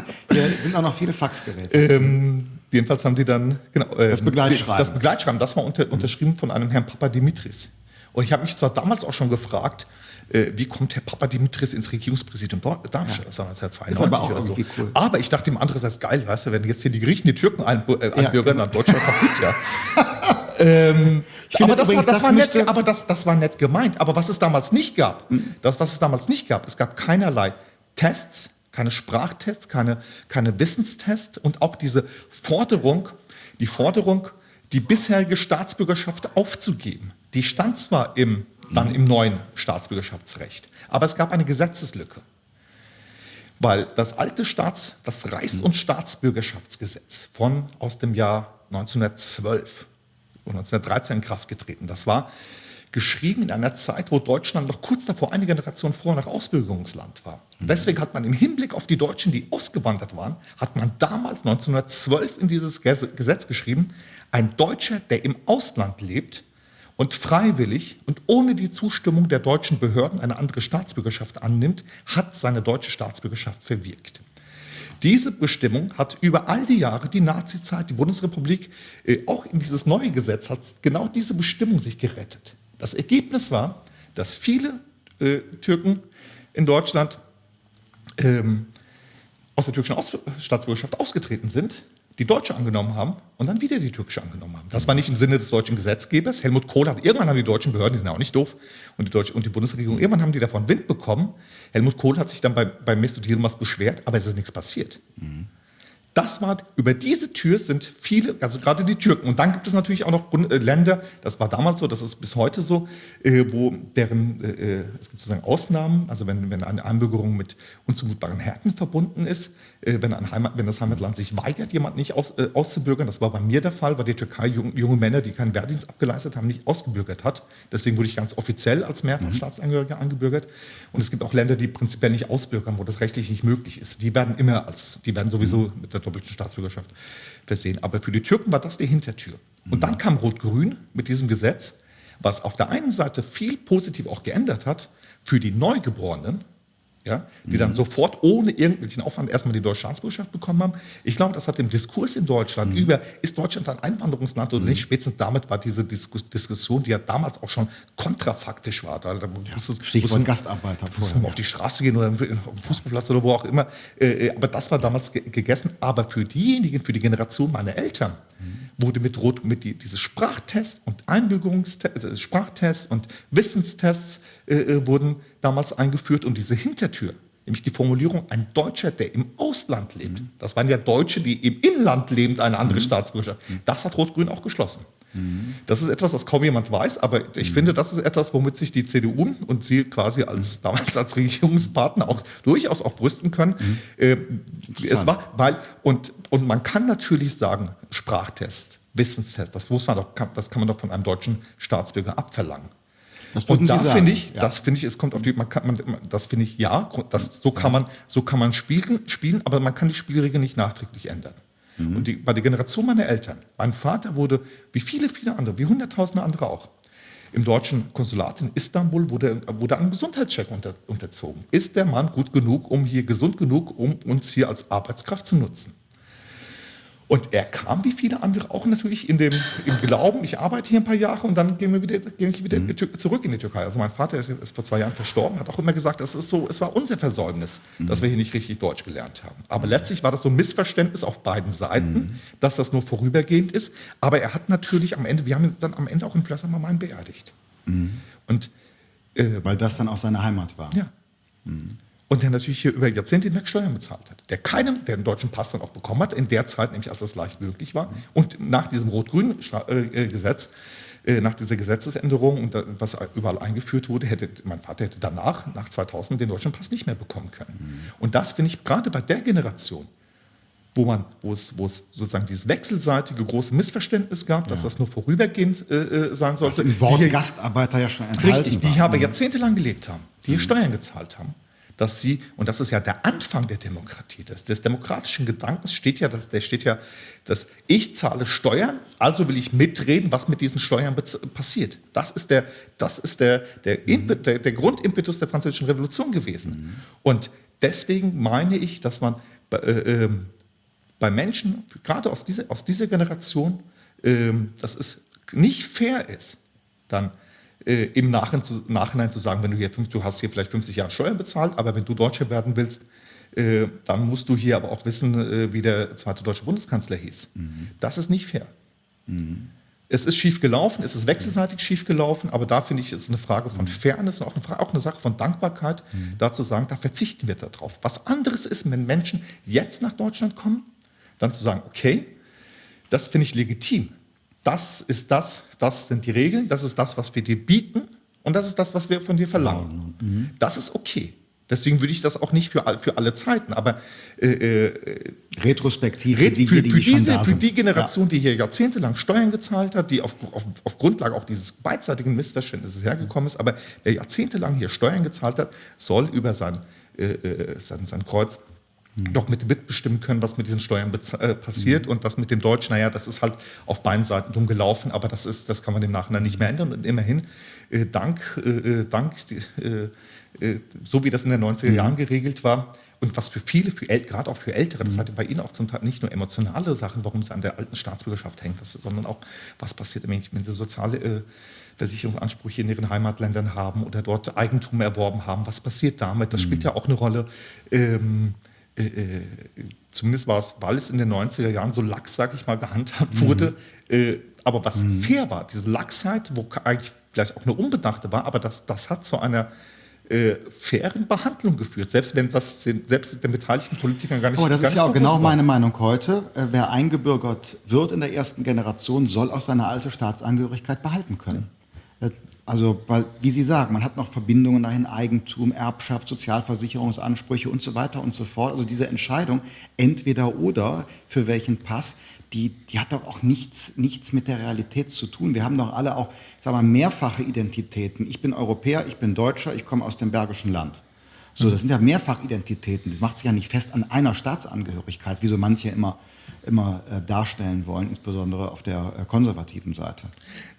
Hier sind auch noch viele Faxgeräte. Ähm, jedenfalls haben die dann genau, äh, Das Begleitschreiben. Das Begleitschreiben, das war unter, unterschrieben von einem Herrn Papa Dimitris. Und ich habe mich zwar damals auch schon gefragt, äh, wie kommt Herr Papa Dimitris ins Regierungspräsidium Darmstadt? Das war 1992 Ist aber oder so. cool. Aber ich dachte ihm andererseits geil, weißt du, wenn jetzt hier die Griechen die Türken einbü- äh, einbürgern, dann Deutschland kaputt, ja. ähm, aber das, war, übrigens, das, das war nett, aber das, das war nett gemeint. Aber was es damals nicht gab, das, was es damals nicht gab, es gab keinerlei Tests, keine Sprachtests, keine, keine Wissenstests und auch diese Forderung, die Forderung, die bisherige Staatsbürgerschaft aufzugeben. Die stand zwar im, dann im neuen Staatsbürgerschaftsrecht, aber es gab eine Gesetzeslücke. Weil das alte Staats-, das Reichs- und Staatsbürgerschaftsgesetz von aus dem Jahr 1912 oder 1913 in Kraft getreten, das war geschrieben in einer Zeit, wo Deutschland noch kurz davor, eine Generation vorher noch Ausbürgerungsland war. Und deswegen hat man im Hinblick auf die Deutschen, die ausgewandert waren, hat man damals 1912 in dieses Ges- Gesetz geschrieben, ein Deutscher, der im Ausland lebt und freiwillig und ohne die Zustimmung der deutschen Behörden eine andere Staatsbürgerschaft annimmt, hat seine deutsche Staatsbürgerschaft verwirkt. Diese Bestimmung hat über all die Jahre, die Nazizeit, die Bundesrepublik, äh, auch in dieses neue Gesetz hat genau diese Bestimmung sich gerettet. Das Ergebnis war, dass viele äh, Türken in Deutschland ähm, aus der türkischen aus Staatsbürgerschaft ausgetreten sind, die deutsche angenommen haben und dann wieder die türkische angenommen haben. Das war nicht im Sinne des deutschen Gesetzgebers. Helmut Kohl hat, irgendwann haben die deutschen Behörden, die sind ja auch nicht doof, und die, deutsche, und die Bundesregierung, irgendwann haben die davon Wind bekommen. Helmut Kohl hat sich dann bei, bei Mesut Yilmaz beschwert, aber es ist nichts passiert. Mhm. Das war, über diese Tür sind viele, also gerade die Türken. Und dann gibt es natürlich auch noch äh, Länder, das war damals so, das ist bis heute so, äh, wo deren, äh, äh, es gibt sozusagen Ausnahmen, also wenn, wenn eine Einbürgerung mit unzumutbaren Härten verbunden ist, wenn, ein Heimat, wenn das Heimatland sich weigert, jemanden nicht aus, äh, auszubürgern, das war bei mir der Fall, weil die Türkei jung, junge Männer, die keinen Wehrdienst abgeleistet haben, nicht ausgebürgert hat. Deswegen wurde ich ganz offiziell als Mehrfachstaatsangehöriger mhm. angebürgert. Und es gibt auch Länder, die prinzipiell nicht ausbürgern, wo das rechtlich nicht möglich ist. Die werden immer als, die werden sowieso mhm. mit der doppelten Staatsbürgerschaft versehen. Aber für die Türken war das die Hintertür. Und mhm. dann kam Rot-Grün mit diesem Gesetz, was auf der einen Seite viel positiv auch geändert hat für die Neugeborenen, ja, die mhm. dann sofort ohne irgendwelchen Aufwand erstmal die deutsche Staatsbürgerschaft bekommen haben. Ich glaube, das hat dem Diskurs in Deutschland mhm. über, ist Deutschland ein Einwanderungsland oder mhm. nicht, spätestens damit war diese Diskus Diskussion, die ja damals auch schon kontrafaktisch war. Da, da ja, musstest, Stichwort Gastarbeiter vorher. auf die Straße gehen oder auf den Fußballplatz oder wo auch immer. Äh, äh, aber das war damals ge gegessen. Aber für diejenigen, für die Generation meiner Eltern, mhm. wurde mit Rot, mit die, diese Sprachtests und Einbürgerungstests, äh, Sprachtests und Wissenstests äh, äh, wurden damals eingeführt und diese Hintertür, nämlich die Formulierung, ein Deutscher, der im Ausland lebt, mhm. das waren ja Deutsche, die im Inland lebend eine andere mhm. Staatsbürgerschaft, mhm. das hat Rot-Grün auch geschlossen. Mhm. Das ist etwas, was kaum jemand weiß, aber ich mhm. finde, das ist etwas, womit sich die CDU und sie quasi als damals als Regierungspartner auch durchaus auch brüsten können. Äh, es war, weil, und, und man kann natürlich sagen, Sprachtest, Wissenstest, das muss man doch, das kann man doch von einem deutschen Staatsbürger abverlangen. Und da finde ich, ja. das finde ich, es kommt auf die, man kann, man, das finde ich ja, das, so kann man, so kann man spielen, spielen, aber man kann die Spielregeln nicht nachträglich ändern. Mhm. Und die, bei der Generation meiner Eltern, mein Vater wurde, wie viele, viele andere, wie hunderttausende andere auch, im deutschen Konsulat in Istanbul wurde, wurde ein Gesundheitscheck unter, unterzogen. Ist der Mann gut genug, um hier gesund genug, um uns hier als Arbeitskraft zu nutzen? Und er kam wie viele andere auch natürlich in dem, im Glauben, ich arbeite hier ein paar Jahre und dann gehen wir wieder, gehe ich wieder mhm. zurück in die Türkei. Also mein Vater ist, ist, vor zwei Jahren verstorben, hat auch immer gesagt, es ist so, es war unser Versäumnis, mhm. dass wir hier nicht richtig Deutsch gelernt haben. Aber letztlich war das so ein Missverständnis auf beiden Seiten, mhm. dass das nur vorübergehend ist. Aber er hat natürlich am Ende, wir haben ihn dann am Ende auch in Plösser mal beerdigt. Mhm. Und äh, weil das dann auch seine Heimat war. Ja. Mhm und der natürlich hier über Jahrzehnte hinweg Steuern bezahlt hat. Der keinen, der einen deutschen Pass dann auch bekommen hat, in der Zeit, nämlich als das leicht möglich war. Und nach diesem rot-grünen äh, Gesetz, äh, nach dieser Gesetzesänderung, und was überall eingeführt wurde, hätte mein Vater hätte danach, nach 2000, den deutschen Pass nicht mehr bekommen können. Und das finde ich gerade bei der Generation, wo, man, wo, es, wo es sozusagen dieses wechselseitige große Missverständnis gab, ja. dass das nur vorübergehend äh, sein sollte. Das im Wort die, Gastarbeiter ja schon enthalten Richtig, die war. aber jahrzehntelang gelebt haben, die mhm. Steuern gezahlt haben dass sie, und das ist ja der Anfang der Demokratie, des, des demokratischen Gedankens steht ja, dass, der steht ja, dass ich zahle Steuern, also will ich mitreden, was mit diesen Steuern passiert. Das ist der, das ist der, der, mhm. der, der Grundimpetus der französischen Revolution gewesen. Mhm. Und deswegen meine ich, dass man äh, äh, bei Menschen, gerade aus dieser, aus dieser Generation, äh, dass es nicht fair ist, dann äh, im Nachhinein zu, Nachhinein zu sagen, wenn du hier du hast hier vielleicht 50 Jahre Steuern bezahlt, aber wenn du Deutscher werden willst, äh, dann musst du hier aber auch wissen, äh, wie der zweite deutsche Bundeskanzler hieß. Mhm. Das ist nicht fair. Mhm. Es ist schief gelaufen, es ist wechselseitig schief gelaufen, aber da finde ich, ist es eine Frage von Fairness und auch eine, Frage, auch eine Sache von Dankbarkeit, mhm. da zu sagen, da verzichten wir darauf. Was anderes ist, wenn Menschen jetzt nach Deutschland kommen, dann zu sagen, okay, das finde ich legitim das ist das, das sind die Regeln, das ist das, was wir dir bieten und das ist das, was wir von dir verlangen. Mhm. Das ist okay. Deswegen würde ich das auch nicht für, für alle Zeiten, aber äh, äh retrospektiv für, die, für, die, für, diese, für die Generation, ja. die hier jahrzehntelang Steuern gezahlt hat, die auf, auf, auf Grundlage auch dieses beidseitigen Missverständnisses hergekommen ist, aber wer jahrzehntelang hier Steuern gezahlt hat, soll über sein, äh, äh sein, sein Kreuz doch mit mitbestimmen können, was mit diesen Steuern äh, passiert und das mit dem Deutsch, naja, das ist halt auf beiden Seiten dumm gelaufen, aber das, ist, das kann man im Nachhinein nicht mehr ändern. Und immerhin, äh, dank, äh, dank so wie das in den 90er Jahren geregelt war, und was für viele, für gerade auch für Ältere, das hat bei Ihnen auch zum Teil nicht nur emotionale Sachen, warum sie an der alten Staatsbürgerschaft hängen, sondern auch, was passiert, wenn sie soziale äh, Versicherungsansprüche in ihren Heimatländern haben oder dort Eigentum erworben haben. Was passiert damit? Das spielt ja auch eine Rolle. Ähm, äh, äh zumindest war es, weil es in den 90er Jahren so lax, sag ich mal, gehandhabt wurde. Mhm. Äh, aber was mhm. fair war, diese Lachsheit, wo eigentlich vielleicht auch eine unbedachte war, aber das, das hat zu einer äh, fairen Behandlung geführt, selbst wenn das selbst den beteiligten Politikern gar nicht Aber das ist ja auch genau war. meine Meinung heute. Äh, wer eingebürgert wird in der ersten Generation, soll auch seine alte Staatsangehörigkeit behalten können. Ja. Äh, also, weil, wie Sie sagen, man hat noch Verbindungen dahin, Eigentum, Erbschaft, Sozialversicherungsansprüche und so weiter und so fort. Also diese Entscheidung, entweder oder, für welchen Pass, die, die hat doch auch nichts, nichts mit der Realität zu tun. Wir haben doch alle auch, sag mal, mehrfache Identitäten. Ich bin Europäer, ich bin Deutscher, ich komme aus dem Bergischen Land. So, das sind ja Mehrfachidentitäten. Das macht sich ja nicht fest an einer Staatsangehörigkeit, wie so manche immer, immer äh, darstellen wollen, insbesondere auf der äh, konservativen Seite.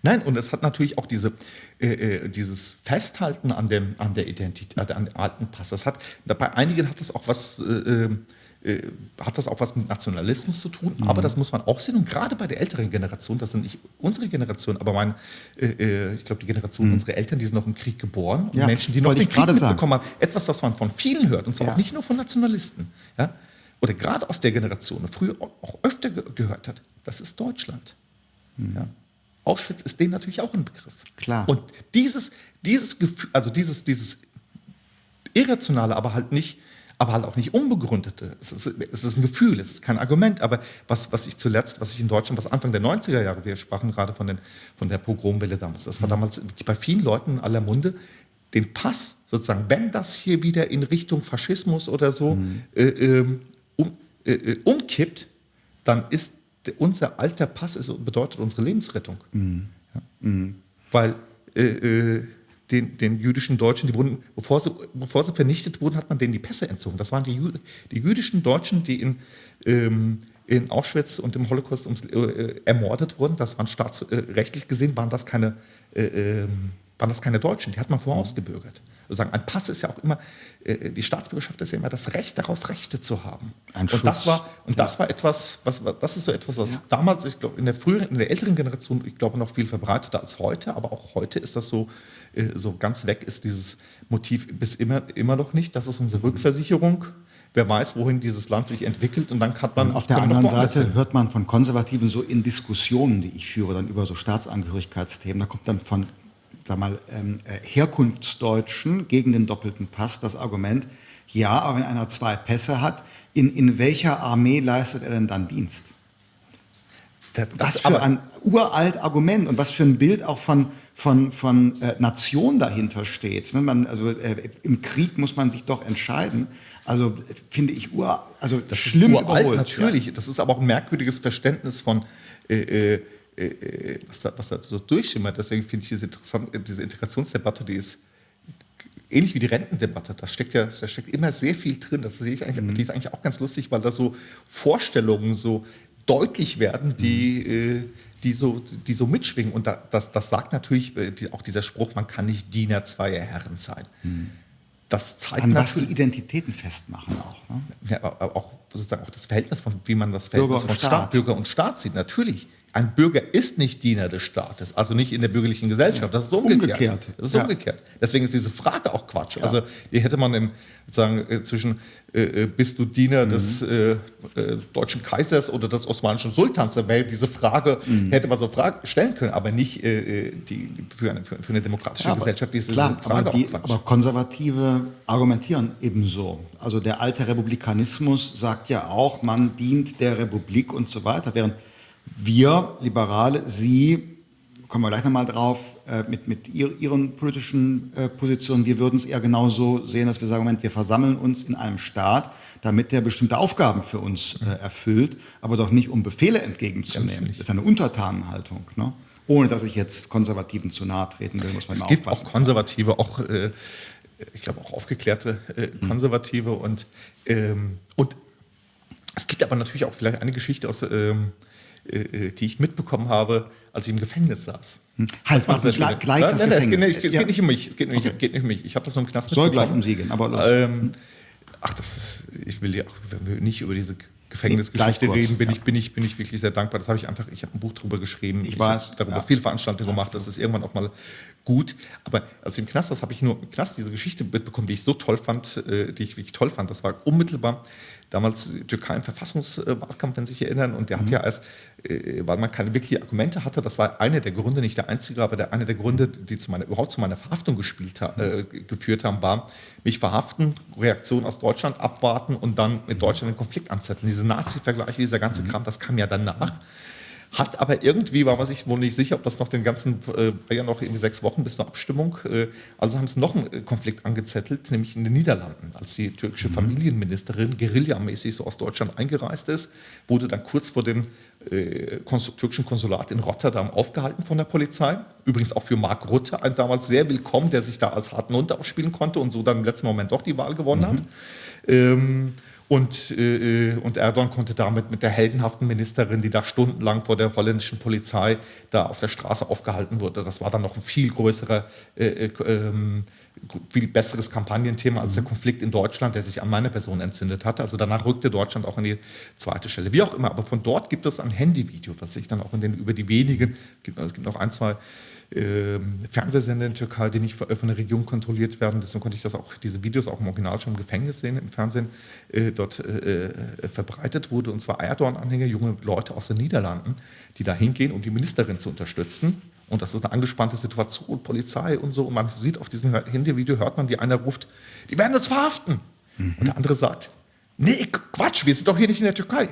Nein, und es hat natürlich auch diese, äh, äh dieses Festhalten an, dem, an der Identität, an dem alten Pass. Das hat, bei einigen hat das auch was äh, äh, äh, hat das auch was mit Nationalismus zu tun, mhm. aber das muss man auch sehen. Und gerade bei der älteren Generation, das sind nicht unsere Generation, aber mein, äh, äh ich glaube, die Generation mhm. unserer Eltern, die sind noch im Krieg geboren. Ja, Menschen, die noch den Krieg mitbekommen haben. Etwas, was man von vielen hört, und zwar ja. auch nicht nur von Nationalisten. Ja? Oder gerade aus der Generation, früher auch öfter gehört hat, das ist Deutschland. Mhm. Ja? Auschwitz ist denen natürlich auch ein Begriff. Klar. Und dieses, dieses Gefühl, also dieses, dieses irrationale, aber halt nicht aber halt auch nicht unbegründete. Es ist, es ist ein Gefühl, es ist kein Argument. Aber was, was ich zuletzt, was ich in Deutschland, was Anfang der 90er Jahre, wir sprachen gerade von, den, von der Pogromwelle damals, das war mhm. damals bei vielen Leuten in aller Munde, den Pass sozusagen, wenn das hier wieder in Richtung Faschismus oder so mhm. äh, ähm, äh, äh, umkippt, dann ist unser alter Pass ist, bedeutet unsere Lebensrettung. Mhm. Ja. Mhm. Weil äh, äh den, den jüdischen Deutschen, die wurden, bevor sie, bevor sie vernichtet wurden, hat man denen die Pässe entzogen. Das waren die, Jü die jüdischen Deutschen, die in, ähm, in Auschwitz und im Holocaust ums, äh, ermordet wurden. Das waren staatsrechtlich gesehen, waren das keine, äh, ähm, waren das keine Deutschen, die hat man vorher ausgebürgert. Also sagen, ein Pass ist ja auch immer, äh, die Staatsbürgerschaft ist ja immer das Recht darauf, Rechte zu haben. Ein und Schutz. das war, und ja. das war etwas, was, das ist so etwas, was ja. damals, ich glaube, in der früheren, in der älteren Generation, ich glaube, noch viel verbreiteter als heute, aber auch heute ist das so, äh, so ganz weg ist dieses Motiv bis immer, immer noch nicht. Das ist unsere Rückversicherung. Wer weiß, wohin dieses Land sich entwickelt und dann hat man. Und auf der anderen Seite hört man von Konservativen so in Diskussionen, die ich führe, dann über so Staatsangehörigkeitsthemen, da kommt dann von sag mal, ähm, äh, Herkunftsdeutschen gegen den doppelten Pass das Argument, ja, aber wenn einer zwei Pässe hat, in, in welcher Armee leistet er denn dann Dienst? Das, was für ein uralt Argument und was für ein Bild auch von, von, von äh, Nation dahinter steht. Ne? Man, also äh, im Krieg muss man sich doch entscheiden. Also finde ich ur, also das schlimm ist uralt, überholt. Natürlich, ja. das ist aber auch ein merkwürdiges Verständnis von äh, äh, äh was, da, was da so durchschimmert. Deswegen finde ich diese, diese Integrationsdebatte, die ist ähnlich wie die Rentendebatte. Da steckt ja, da steckt immer sehr viel drin. Das sehe ich eigentlich, mhm. die ist eigentlich auch ganz lustig, weil da so Vorstellungen so deutlich werden, die mhm. äh, die so, die so mitschwingen. Und da, das, das sagt natürlich äh, die, auch dieser Spruch, man kann nicht Diener zweier Herren sein. Hm. Das zeigt An was die Identitäten festmachen auch. Ne? Ja, auch sozusagen auch das Verhältnis von, wie man das Verhältnis von Staat. Staat, Bürger und Staat sieht. Natürlich ein Bürger ist nicht Diener des Staates, also nicht in der bürgerlichen Gesellschaft. Das ist umgekehrt. umgekehrt. Das ist ja. umgekehrt. Deswegen ist diese Frage auch Quatsch. Ja. Also die hätte man im, sozusagen äh, zwischen äh, äh, bist du Diener mhm. des äh, äh, deutschen Kaisers oder des osmanischen Sultans, da wäre diese Frage mhm. hätte man so Frage stellen können, aber nicht äh, die, für, eine, für, eine demokratische ja, Gesellschaft. Diese klar, Frage aber, die, aber Konservative argumentieren ebenso. Also der alte Republikanismus sagt ja auch, man dient der Republik und so weiter, während wir Liberale, Sie, kommen wir gleich nochmal drauf, äh, mit, mit Ihren politischen äh, Positionen, wir würden es eher genauso sehen, dass wir sagen, Moment, wir versammeln uns in einem Staat, damit der bestimmte Aufgaben für uns äh, erfüllt, aber doch nicht, um Befehle entgegenzunehmen. das ist eine Untertanenhaltung. Ne? Ohne dass ich jetzt Konservativen zu nahe treten will, muss man es gibt aufpassen. auch Konservative, auch, äh, ich glaube auch aufgeklärte äh, Konservative und, ähm, und Es gibt aber natürlich auch vielleicht eine Geschichte, aus, ähm, äh, die ich mitbekommen habe, als ich im Gefängnis saß. Hm. Halt, war sehr gleich, gleich das nein, nein, es geht, Gefängnis. nicht, es Ja. geht nicht um mich. Es geht nicht, Okay. geht nicht um mich. Ich habe das nur im Knast Soll gleich um Sie gehen, aber. Ähm, ach, das ist, ich will ja auch, wenn wir nicht über diese Gefängnisgeschichte kurz, reden, bin, ja. ich, bin, ich, bin ich wirklich sehr dankbar. Das habe ich einfach, ich habe ein Buch darüber geschrieben. Ich weiß, habe darüber ja. viele Veranstaltungen gemacht. Das ist irgendwann auch mal gut. Aber als ich im Knast saß, habe ich nur im Knast diese Geschichte mitbekommen, die ich so toll fand, äh, die ich wirklich toll fand. Das war unmittelbar damals Türkei im Verfassungswahlkampf, wenn Sie sich erinnern. Und der Mhm. hat ja als, äh, weil man keine wirklichen Argumente hatte, das war einer der Gründe, nicht der einzige, aber der, einer der Gründe, die zu meiner, überhaupt zu meiner Verhaftung gespielt, ha- äh, geführt haben, war, mich verhaften, Reaktion aus Deutschland abwarten und dann mit Deutschland den Konflikt anzetteln. Diese Nazi-Vergleiche, dieser ganze Kram, das kam ja danach. Hat aber irgendwie, war man sich wohl nicht sicher, ob das noch den ganzen, äh, war ja noch irgendwie sechs Wochen bis zur Abstimmung. Äh, also haben sie noch einen äh, Konflikt angezettelt, nämlich in den Niederlanden. Als die türkische Familienministerin guerillamäßig so aus Deutschland eingereist ist, wurde dann kurz vor dem äh, Kons türkischen Konsulat in Rotterdam aufgehalten von der Polizei. Übrigens auch für Mark Rutte, ein damals sehr willkommen, der sich da als harten Hund aufspielen konnte und so dann im letzten Moment doch die Wahl gewonnen hat. Ähm, und, äh, und Erdogan konnte damit mit der heldenhaften Ministerin, die da stundenlang vor der holländischen Polizei da auf der Straße aufgehalten wurde, das war dann noch ein viel größerer, äh, äh, ähm, viel besseres Kampagnenthema als der Konflikt in Deutschland, der sich an meine Person entzündet hatte. Also danach rückte Deutschland auch an die zweite Stelle. Wie auch immer, aber von dort gibt es ein Handyvideo, das sich dann auch in den, über die wenigen, es gibt noch ein, zwei Fernsehsender in der Türkei, die nicht von der Regierung kontrolliert werden. Deswegen konnte ich das auch, diese Videos auch im Original schon im Gefängnis sehen, im Fernsehen äh, dort äh, äh, verbreitet wurde. Und zwar Erdogan-Anhänger, junge Leute aus den Niederlanden, die da hingehen, um die Ministerin zu unterstützen. Und das ist eine angespannte Situation, Polizei und so. Und man sieht auf diesem Handyvideo, hört man, wie einer ruft, die werden uns verhaften. Und der andere sagt, nee, Quatsch, wir sind doch hier nicht in der Türkei.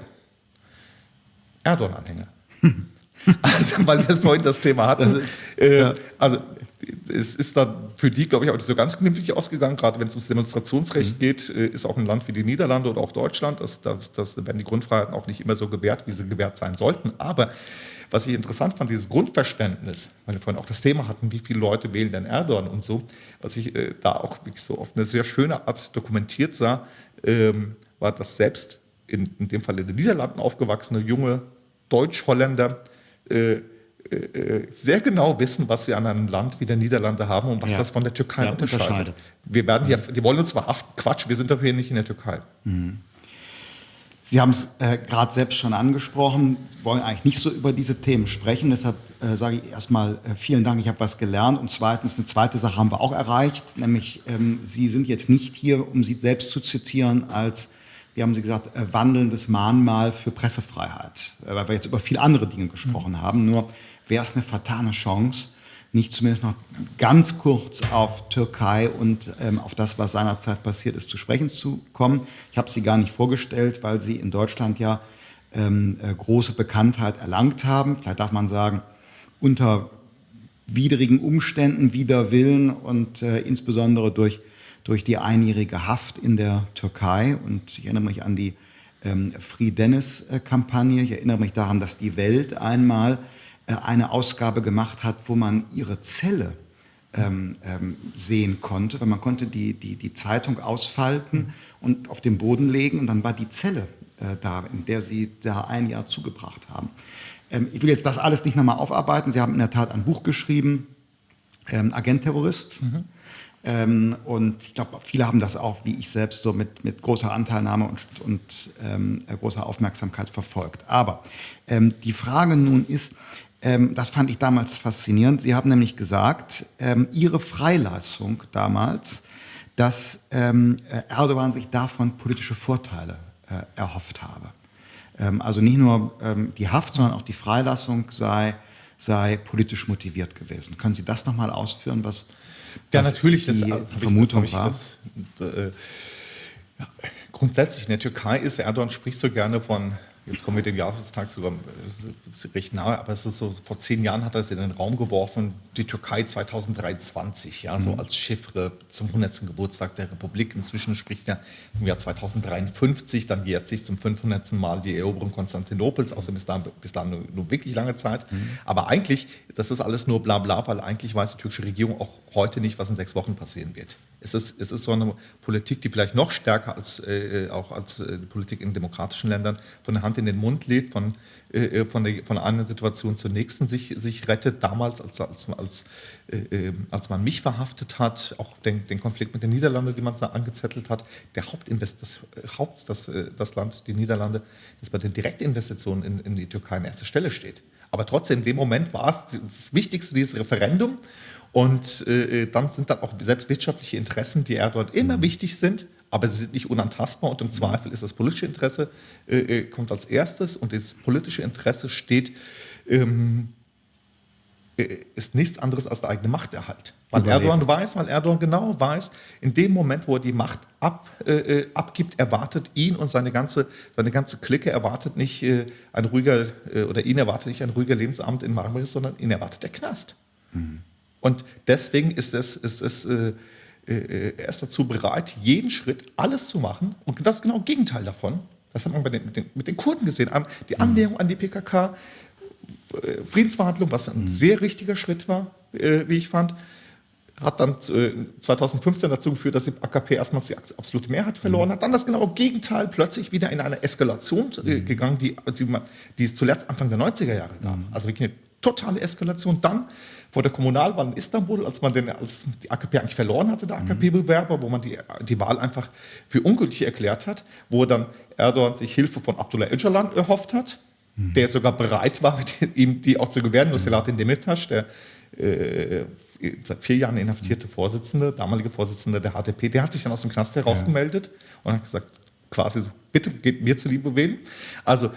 Erdogan-Anhänger. Also, weil wir es vorhin das Thema hatten. äh, Also, es ist dann für die, glaube ich, auch nicht so ganz glimpflich ausgegangen, gerade wenn es ums Demonstrationsrecht geht, äh, ist auch ein Land wie die Niederlande oder auch Deutschland, das, das, das werden die Grundfreiheiten auch nicht immer so gewährt, wie sie gewährt sein sollten. Aber was ich interessant fand, dieses Grundverständnis, weil wir vorhin auch das Thema hatten, wie viele Leute wählen denn Erdogan und so, was ich äh, da auch wirklich so auf eine sehr schöne Art dokumentiert sah, ähm, war, dass selbst in, in dem Fall in den Niederlanden aufgewachsene junge Deutsch-Holländer äh, äh, äh, sehr genau wissen, was sie an einem Land wie der Niederlande haben und was Ja. das von der Türkei Ja, unterscheidet. unterscheidet. Wir werden ja, die wollen uns verhaften. Quatsch, wir sind doch hier nicht in der Türkei. Sie haben es äh, gerade selbst schon angesprochen. Sie wollen eigentlich nicht so über diese Themen sprechen. Deshalb äh, sage ich erstmal äh, vielen Dank, ich habe was gelernt. Und zweitens, eine zweite Sache haben wir auch erreicht, nämlich ähm, Sie sind jetzt nicht hier, um Sie selbst zu zitieren, als, wie haben Sie gesagt, äh, wandelndes Mahnmal für Pressefreiheit. Äh, weil wir jetzt über viele andere Dinge gesprochen haben. Nur wäre es eine fatale Chance, nicht zumindest noch ganz kurz auf Türkei und ähm, auf das, was seinerzeit passiert ist, zu sprechen zu kommen. Ich habe sie gar nicht vorgestellt, weil sie in Deutschland ja ähm, äh, große Bekanntheit erlangt haben. Vielleicht darf man sagen, unter widrigen Umständen, wider Willen und äh, insbesondere durch, durch die einjährige Haft in der Türkei. Und ich erinnere mich an die ähm, Free Dennis-Kampagne. Ich erinnere mich daran, dass die Welt einmal äh, eine Ausgabe gemacht hat, wo man ihre Zelle ähm, ähm, sehen konnte, weil man konnte die, die, die Zeitung ausfalten und auf den Boden legen und dann war die Zelle äh, da, in der sie da ein Jahr zugebracht haben. Ähm, ich will jetzt das alles nicht nochmal aufarbeiten. Sie haben in der Tat ein Buch geschrieben, ähm, Agent-Terrorist. Ähm, und ich glaube, viele haben das auch, wie ich selbst, so mit, mit großer Anteilnahme und, und ähm, äh, großer Aufmerksamkeit verfolgt. Aber ähm, die Frage nun ist, ähm, das fand ich damals faszinierend. Sie haben nämlich gesagt, ähm, Ihre Freilassung damals, dass ähm, äh, Erdogan sich davon politische Vorteile äh, erhofft habe. Also nicht nur die Haft, sondern auch die Freilassung sei, sei politisch motiviert gewesen. Können Sie das nochmal ausführen, was, Ja, natürlich. die, das, die also, ich- Vermutung das, hab war? ich das, äh, ja, grundsätzlich in der Türkei ist Erdogan spricht so gerne von jetzt kommen wir dem Jahrestag sogar recht nahe, aber es ist so, vor zehn Jahren hat er es in den Raum geworfen, die Türkei 2023, ja, mhm. so als Chiffre zum 100. Geburtstag der Republik. Inzwischen spricht er im Jahr 2053, dann jährt sich zum 500. Mal die Eroberung Konstantinopels, außerdem ist da bis dahin nur, wirklich lange Zeit. Mhm. Aber eigentlich, das ist alles nur bla bla, weil eigentlich weiß die türkische Regierung auch heute nicht, was in sechs Wochen passieren wird. Es ist, es ist so eine Politik, die vielleicht noch stärker als äh, auch als äh, die Politik in demokratischen Ländern von der Hand in den Mund lädt, von, äh, äh von, der, von einer Situation zur nächsten sich, sich rettet. Damals, als, als, als, äh, äh, als man mich verhaftet hat, auch den, den Konflikt mit den Niederlanden, den man da angezettelt hat, der Hauptinvest, das, Haupt, das, das Land, die Niederlande, das bei den Direktinvestitionen in, in die Türkei an erster Stelle steht. Aber trotzdem, in dem Moment war es das Wichtigste, dieses Referendum. Und äh, dann sind dann auch selbst wirtschaftliche Interessen, die Erdogan immer mhm. wichtig sind, aber sie sind nicht unantastbar und im Zweifel ist das politische Interesse, äh, äh kommt als erstes und das politische Interesse steht, ähm, äh, ist nichts anderes als der eigene Machterhalt. Weil Überleben. Erdogan weiß, weil Erdogan genau weiß, in dem Moment, wo er die Macht ab, äh, äh abgibt, erwartet ihn und seine ganze, seine ganze Clique erwartet nicht äh, ein ruhiger, äh, oder ihn erwartet nicht ein ruhiger Lebensabend in Marmaris, sondern ihn erwartet der Knast. Mhm. Und deswegen ist es, ist es äh, äh, er ist dazu bereit, jeden Schritt, alles zu machen. Und das genau Gegenteil davon. Das hat man den, mit, den, mit, den, Kurden gesehen. Die mhm. Annäherung an die PKK, äh, Friedensverhandlungen, was ein sehr richtiger Schritt war, äh, wie ich fand, hat dann 2015 dazu geführt, dass die AKP erstmals die absolute Mehrheit verloren mhm. hat. Dann das genaue Gegenteil, plötzlich wieder in eine Eskalation mhm. gegangen, die, die, es zuletzt Anfang der 90er Jahre gab. Also wirklich eine totale Eskalation. Dann vor der Kommunalwahl in Istanbul, als man den, als die AKP eigentlich verloren hatte, der AKP-Bewerber, wo man die, die Wahl einfach für ungültig erklärt hat, wo dann Erdogan sich Hilfe von Abdullah Öcalan erhofft hat, mhm. der sogar bereit war, ihm die auch zu gewähren, nur Selahattin Demirtas, der äh, seit vier Jahren inhaftierte Vorsitzende, damalige Vorsitzende der HDP, der hat sich dann aus dem Knast herausgemeldet ja. und hat gesagt, quasi so, bitte geht mir zuliebe wählen. Also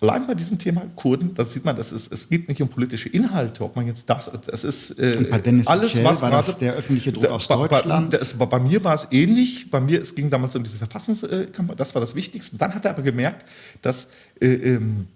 allein bei diesem Thema Kurden, da sieht man, das ist, es geht nicht um politische Inhalte, ob man jetzt das, das ist äh, alles, Michel, was war das der öffentliche Druck aus Deutschland? Bei, das, bei, mir war es ähnlich, bei mir, es ging damals um diese Verfassungskampagne, das war das Wichtigste. Dann hat er aber gemerkt, dass äh, ähm,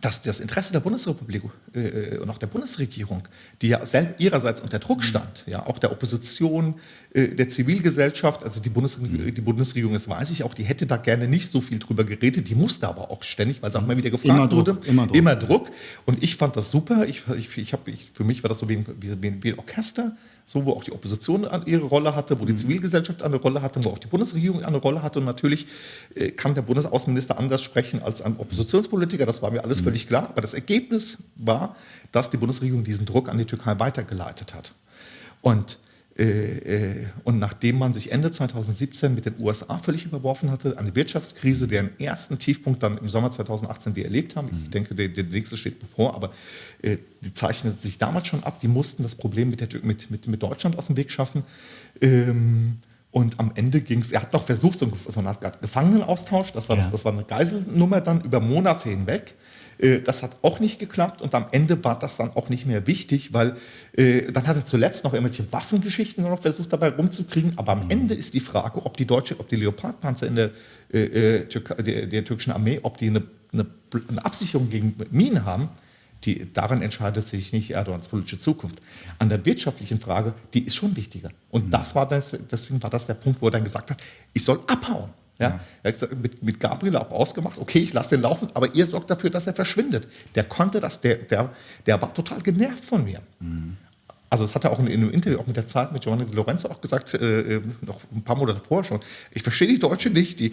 dass das Interesse der Bundesrepublik äh, und auch der Bundesregierung, die ja ihrerseits unter Druck stand, ja, auch der Opposition, äh, der Zivilgesellschaft, also die Bundesregierung, die Bundesregierung, das weiß ich auch, die hätte da gerne nicht so viel drüber geredet, die musste aber auch ständig, weil es auch mal wieder gefragt immer wurde, Druck, immer, Druck. immer Druck. Und ich fand das super, ich, ich, ich hab, ich, für mich war das so wie wie, wie ein Orchester, so wo auch die Opposition ihre Rolle hatte, wo die mhm. Zivilgesellschaft eine Rolle hatte, wo auch die Bundesregierung eine Rolle hatte. Und natürlich äh, kann der Bundesaußenminister anders sprechen als ein Oppositionspolitiker, das war mir alles mhm. völlig klar. Aber das Ergebnis war, dass die Bundesregierung diesen Druck an die Türkei weitergeleitet hat. Und und nachdem man sich Ende 2017 mit den USA völlig überworfen hatte, eine Wirtschaftskrise, deren ersten Tiefpunkt dann im Sommer 2018 wir erlebt haben, ich mhm. denke, der, der nächste steht bevor, aber äh, die zeichnete sich damals schon ab, die mussten das Problem mit, der, mit, mit, mit Deutschland aus dem Weg schaffen. Ähm, und am Ende ging es, er hat noch versucht, so, so eine Art Gefangenenaustausch, das war, ja. das, das war eine Geiselnummer dann über Monate hinweg. Äh, das hat auch nicht geklappt und am Ende war das dann auch nicht mehr wichtig, weil äh, dann hat er zuletzt noch irgendwelche Waffengeschichten noch versucht dabei rumzukriegen. Aber am mhm. Ende ist die Frage, ob die deutsche, ob die Leopardpanzer in der, äh, der, der, türkischen Armee, ob die eine, eine, eine Absicherung gegen Minen haben. Die, daran entscheidet sich nicht Erdogans politische Zukunft. An der wirtschaftlichen Frage, die ist schon wichtiger. Und mhm. das war das, deswegen war das der Punkt, wo er dann gesagt hat, ich soll abhauen. Ja, er hat gesagt, mit, mit Gabriel auch ausgemacht, okay, ich lasse den laufen, aber ihr sorgt dafür, dass er verschwindet. Der konnte das, der, der, der war total genervt von mir. Mhm. Also das hat er auch in, in, einem Interview auch mit der Zeit mit Giovanni Di Lorenzo auch gesagt, äh, äh noch ein paar Monate vorher schon. Ich verstehe die Deutschen nicht, die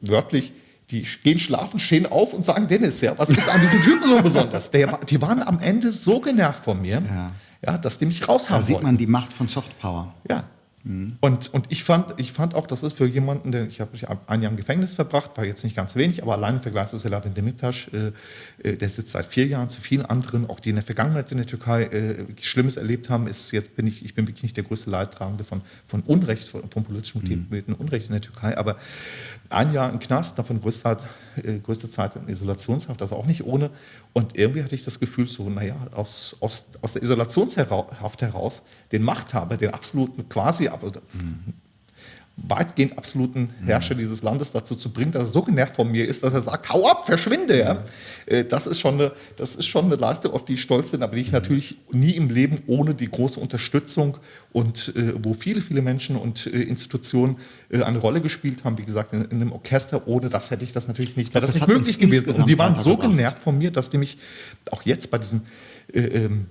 wörtlich, die gehen schlafen, stehen auf und sagen, Dennis, ja, was ist an diesem Typen so besonders? Der, die waren am Ende so genervt von mir, ja. ja dass die mich raushaben Da sieht man die Macht von Softpower. Ja, Mhm. Und, und ich, fand, ich fand auch, das ist für jemanden, der, ich habe ein Jahr im Gefängnis verbracht, war jetzt nicht ganz wenig, aber allein im Vergleich zu Selahattin Demirtas, äh, äh, der sitzt seit vier Jahren zu vielen anderen, auch die in der Vergangenheit in der Türkei äh, Schlimmes erlebt haben, ist jetzt bin ich, ich bin wirklich nicht der größte Leidtragende von, von Unrecht, von, von politisch motivierten mhm. Unrecht in der Türkei, aber ein Jahr im Knast, davon größte, äh, größte Zeit in Isolationshaft, also auch nicht ohne. Und irgendwie hatte ich das Gefühl, so, naja, aus, aus, aus der Isolationshaft heraus, den Machthaber, den absoluten quasi, aber, mhm. weitgehend absoluten Herrscher dieses Landes dazu zu bringen, dass er so genervt von mir ist, dass er sagt, hau ab, verschwinde. Ja? Äh, Das, ist schon eine, das ist schon eine Leistung, auf die ich stolz bin, aber die ich natürlich nie im Leben ohne die große Unterstützung und äh, wo viele, viele Menschen und äh, Institutionen äh, eine Rolle gespielt haben, wie gesagt, in, in einem Orchester, ohne das hätte ich das natürlich nicht, das, das nicht möglich gewesen. Und die waren so genervt von mir, dass die mich auch jetzt bei diesem äh, ähm,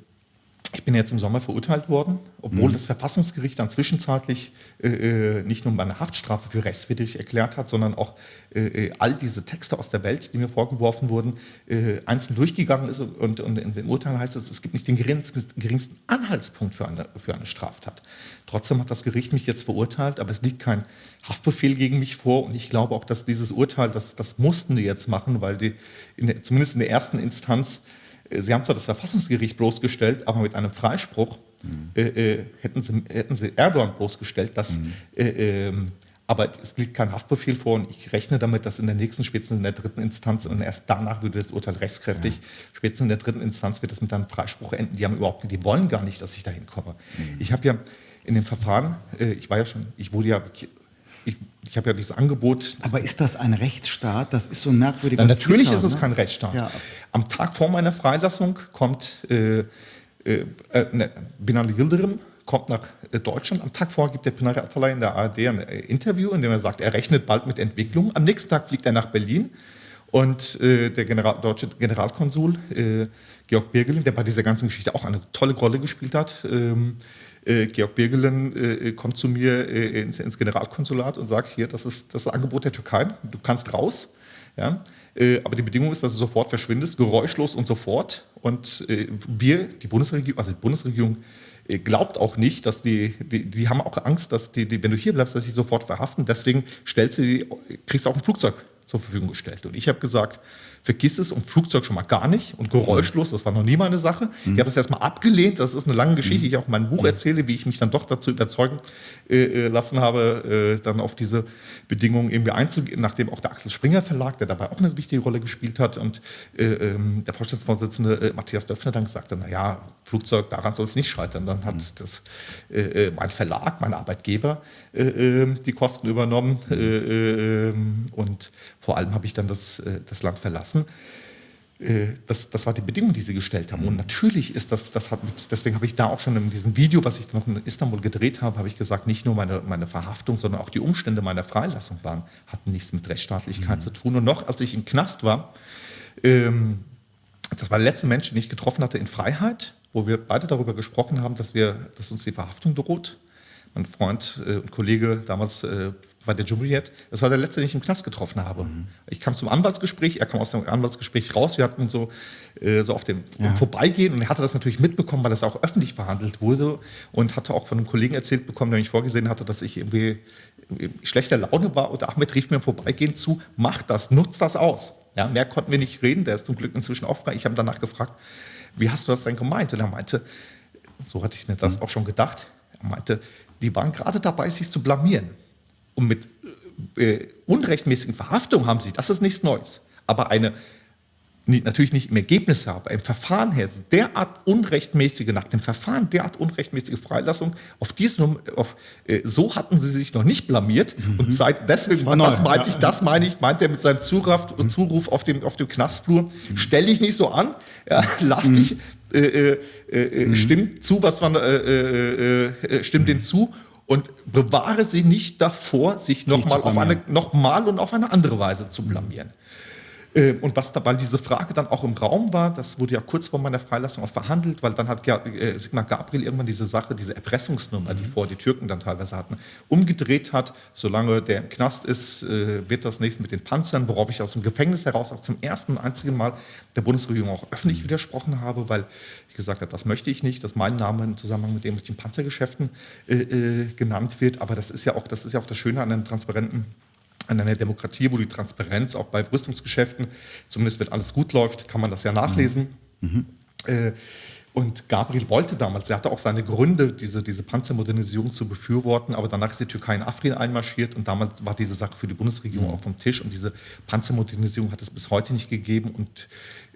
ich bin jetzt im Sommer verurteilt worden, obwohl das Verfassungsgericht dann zwischenzeitlich äh, äh, nicht nur meine Haftstrafe für rechtswidrig erklärt hat, sondern auch äh, äh, all diese Texte aus der Welt, die mir vorgeworfen wurden, äh, einzeln durchgegangen ist. Und, und in dem Urteil heißt es, es gibt nicht den geringsten, Anhaltspunkt für eine, für eine Straftat. Trotzdem hat das Gericht mich jetzt verurteilt, aber es liegt kein Haftbefehl gegen mich vor. Und ich glaube auch, dass dieses Urteil, das, das mussten die jetzt machen, weil die in der, zumindest in der ersten Instanz Sie haben zwar das Verfassungsgericht bloßgestellt, aber mit einem Freispruch äh, äh, hätten, sie, hätten sie Erdogan bloßgestellt. Dass, äh, ähm, aber es liegt kein Haftbefehl vor und ich rechne damit, dass in der nächsten, spätestens in der dritten Instanz, und erst danach würde das Urteil rechtskräftig, spätestens in der dritten Instanz wird das mit einem Freispruch enden. Die haben überhaupt die wollen gar nicht, dass ich dahin komme. Ich habe ja in dem Verfahren, äh, ich war ja schon, ich wurde ja, ich, ich habe ja dieses Angebot, Aber ist das ein Rechtsstaat? Das ist so ein merkwürdiger na, natürlich Zwitter, ist es ne? kein Rechtsstaat. Ja. Am Tag vor meiner Freilassung kommt äh, äh, äh, ne, Binali Yildirim kommt nach äh, Deutschland. Am Tag vorher gibt der Pinari Atalay in der ARD ein äh, Interview, in dem er sagt, er rechnet bald mit Entwicklung. Am nächsten Tag fliegt er nach Berlin und äh, der General, deutsche Generalkonsul äh, Georg Birgelin, der bei dieser ganzen Geschichte auch eine tolle Rolle gespielt hat, ähm, äh, Georg Birgelin äh, kommt zu mir äh, ins, ins Generalkonsulat und sagt, hier, das ist das Angebot der Türkei, du kannst raus. Ja? Äh, aber die Bedingung ist, dass du sofort verschwindest, geräuschlos und sofort. Und äh, wir, die Bundesregierung, also die Bundesregierung, äh, glaubt auch nicht, dass die, die, die haben auch Angst, dass die, die, wenn du hier bleibst, dass sie sofort verhaften. Deswegen stellst du, die- kriegst du auch ein Flugzeug zur Verfügung gestellt. Und ich habe gesagt, vergiss es und Flugzeug schon mal gar nicht und geräuschlos, das war noch nie meine Sache. Ich habe das erstmal abgelehnt, das ist eine lange Geschichte, die ich auch in meinem Buch erzähle, wie ich mich dann doch dazu überzeugen äh, äh, lassen habe, äh, dann auf diese Bedingungen irgendwie einzugehen, nachdem auch der Axel Springer Verlag, der dabei auch eine wichtige Rolle gespielt hat und äh, ähm, der Vorstandsvorsitzende äh, Matthias Döpfner dann sagte, naja, Flugzeug, daran soll es nicht scheitern. Dann hat das, äh, mein Verlag, mein Arbeitgeber die Kosten übernommen äh, äh, ähm, und vor allem habe ich dann das, äh, das Land verlassen. Äh, Das, das war die Bedingung, die sie gestellt haben. Und natürlich ist das, das hat mit, deswegen habe ich da auch schon in diesem Video, was ich noch in Istanbul gedreht habe, habe ich gesagt, nicht nur meine, meine Verhaftung, sondern auch die Umstände meiner Freilassung waren, hatten nichts mit Rechtsstaatlichkeit zu tun. Und noch, als ich im Knast war, ähm, das war der letzte Mensch, den ich getroffen hatte in Freiheit, wo wir beide darüber gesprochen haben, dass, wir, dass uns die Verhaftung droht. Mein Freund äh, und Kollege damals bei der Jumriet, das war der letzte, den ich im Knast getroffen habe. Ich kam zum Anwaltsgespräch, er kam aus dem Anwaltsgespräch raus, wir hatten so, äh, so auf dem Ja. Vorbeigehen und er hatte das natürlich mitbekommen, weil das auch öffentlich verhandelt wurde und hatte auch von einem Kollegen erzählt bekommen, der mich vorgesehen hatte, dass ich irgendwie schlechter Laune war und Ahmed rief mir im Vorbeigehen zu, mach das, nutz das aus. Ja, mehr konnten wir nicht reden, der ist zum Glück inzwischen frei. Ich habe danach gefragt, wie hast du das denn gemeint? Und er meinte, so hatte ich mir das auch schon gedacht, er meinte, die waren gerade dabei, sich zu blamieren. Und mit äh, unrechtmäßigen Verhaftungen haben sie, das ist nichts Neues, aber eine natürlich nicht im Ergebnis aber im Verfahren her, derart unrechtmäßige, nach dem Verfahren derart unrechtmäßige Freilassung, auf diesen, auf, äh, so hatten sie sich noch nicht blamiert. Und seit, deswegen, war das meinte ja. ich, das meine ich, meint er mit seinem Zuruf, Zuruf auf dem, auf dem Knastflur, stell dich nicht so an, ja, lass dich, äh, äh, äh, stimm zu, was man, äh, äh, äh, stimm den zu und bewahre sie nicht davor, sich nochmal auf eine, und auf eine andere Weise zu blamieren. Äh, Und was da, weil diese Frage dann auch im Raum war, das wurde ja kurz vor meiner Freilassung auch verhandelt, weil dann hat äh, Sigmar Gabriel irgendwann diese Sache, diese Erpressungsnummer, die vor die Türken dann teilweise hatten, umgedreht hat. Solange der im Knast ist, äh, wird das nächste mit den Panzern, worauf ich aus dem Gefängnis heraus auch zum ersten und einzigen Mal der Bundesregierung auch öffentlich widersprochen habe, weil gesagt habe, das möchte ich nicht, dass mein Name im Zusammenhang mit den Panzergeschäften äh, äh, genannt wird. Aber das ist ja auch das ist ja auch das Schöne an einem transparenten an einer Demokratie, wo die Transparenz auch bei Rüstungsgeschäften, zumindest wenn alles gut läuft, kann man das ja nachlesen. Äh, Und Gabriel wollte damals, er hatte auch seine Gründe, diese, diese Panzermodernisierung zu befürworten, aber danach ist die Türkei in Afrin einmarschiert und damals war diese Sache für die Bundesregierung auch vom Tisch und diese Panzermodernisierung hat es bis heute nicht gegeben und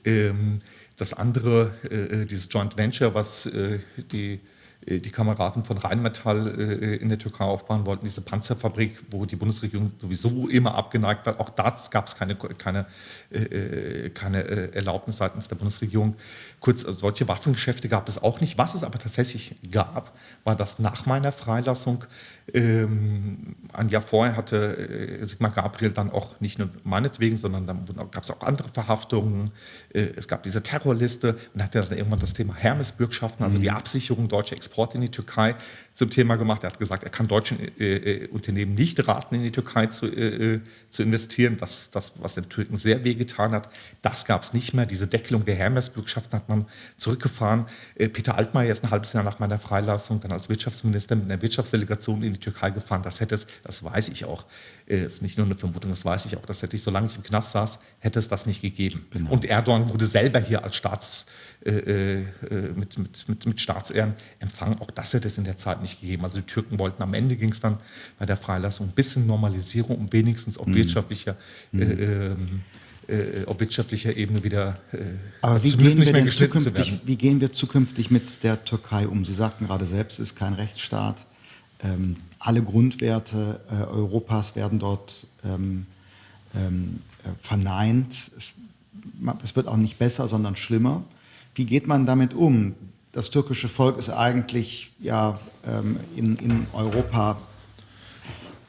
ähm, das andere, äh, dieses Joint Venture, was äh, die äh, die Kameraden von Rheinmetall äh, in der Türkei aufbauen wollten, diese Panzerfabrik, wo die Bundesregierung sowieso immer abgeneigt war. Auch da gab es keine, keine, äh, keine Erlaubnis seitens der Bundesregierung. Kurz, solche Waffengeschäfte gab es auch nicht. Was es aber tatsächlich gab, war, dass nach meiner Freilassung ähm, ein Jahr vorher hatte äh, Sigmar Gabriel dann auch nicht nur meinetwegen, sondern dann gab es auch andere Verhaftungen. Äh, es gab diese Terrorliste und hatte dann irgendwann das Thema Hermes-Bürgschaften, also mhm. die Absicherung deutscher Exporte in die Türkei zum Thema gemacht. Er hat gesagt, er kann deutschen äh, äh, Unternehmen nicht raten, in die Türkei zu, äh, äh, zu investieren. Das, das, was den Türken sehr wehgetan hat, das gab es nicht mehr. Diese Deckelung der Hermes-Bürgschaften hat man zurückgefahren. Peter Altmaier ist ein halbes Jahr nach meiner Freilassung dann als Wirtschaftsminister mit einer Wirtschaftsdelegation in die Türkei gefahren. Das hätte es, das weiß ich auch, äh, ist nicht nur eine Vermutung, das weiß ich auch, das hätte ich, solange ich im Knast saß, hätte es das nicht gegeben. Genau. Und Erdogan wurde selber hier als Staats, äh, äh, mit, mit, mit, mit Staatsehren empfangen. Auch das hätte es in der Zeit nicht gegeben. Also die Türken wollten am Ende ging es dann bei der Freilassung ein bisschen Normalisierung, um wenigstens auf mhm. wirtschaftlicher mhm. Äh, ähm, äh, auf wirtschaftlicher Ebene wieder äh, Aber wie gehen, wir denn zukünftig, wie gehen wir zukünftig mit der Türkei um? Sie sagten gerade selbst, es ist kein Rechtsstaat. Ähm, alle Grundwerte äh, Europas werden dort ähm, ähm, äh, verneint. Es, es, wird auch nicht besser, sondern schlimmer. Wie geht man damit um? Das türkische Volk ist eigentlich ja, ähm, in, in, Europa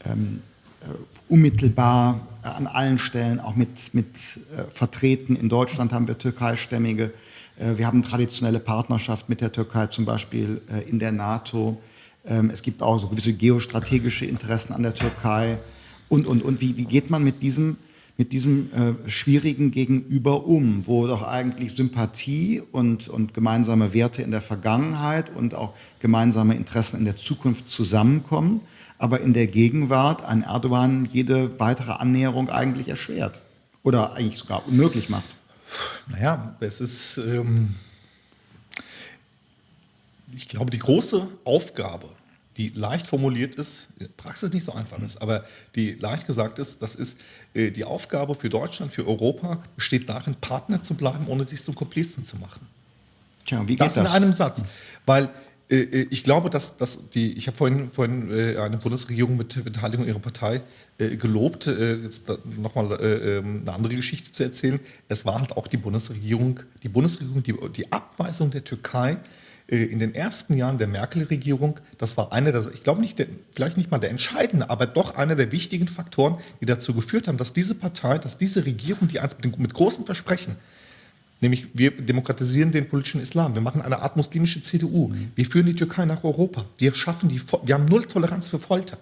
ähm, äh, unmittelbar an allen Stellen auch mit, mit äh, vertreten. In Deutschland haben wir türkeistämmige. Äh, wir haben traditionelle Partnerschaft mit der Türkei, zum Beispiel äh, in der NATO. Ähm, es gibt auch so gewisse geostrategische Interessen an der Türkei und, und, und. Wie, wie geht man mit diesem, mit diesem äh, schwierigen Gegenüber um, wo doch eigentlich Sympathie und, und gemeinsame Werte in der Vergangenheit und auch gemeinsame Interessen in der Zukunft zusammenkommen, aber in der Gegenwart ein Erdogan jede weitere Annäherung eigentlich erschwert oder eigentlich sogar unmöglich macht? Naja, es ist... Ähm ich glaube, die große Aufgabe, die leicht formuliert ist, in der Praxis nicht so einfach ist, aber die leicht gesagt ist, das ist äh, die Aufgabe für Deutschland, für Europa, besteht darin, Partner zu bleiben, ohne sich zum Komplizen zu machen. Tja, wie geht das, das in einem Satz. Weil äh, äh, ich glaube, dass, dass die, ich habe vorhin, vorhin eine Bundesregierung mit Beteiligung ihrer Partei gelobt, jetzt nochmal ähm, eine andere Geschichte zu erzählen. Es war halt auch die Bundesregierung, die Bundesregierung, die, die Abweisung der Türkei äh, in den ersten Jahren der Merkel-Regierung, das war einer der, ich glaube nicht, der, vielleicht nicht mal der entscheidende, aber doch einer der wichtigen Faktoren, die dazu geführt haben, dass diese Partei, dass diese Regierung, die einst mit, mit großen Versprechen, nämlich wir demokratisieren den politischen Islam, wir machen eine Art muslimische CDU, mhm. wir führen die Türkei nach Europa, wir schaffen die, wir haben null Toleranz für Folter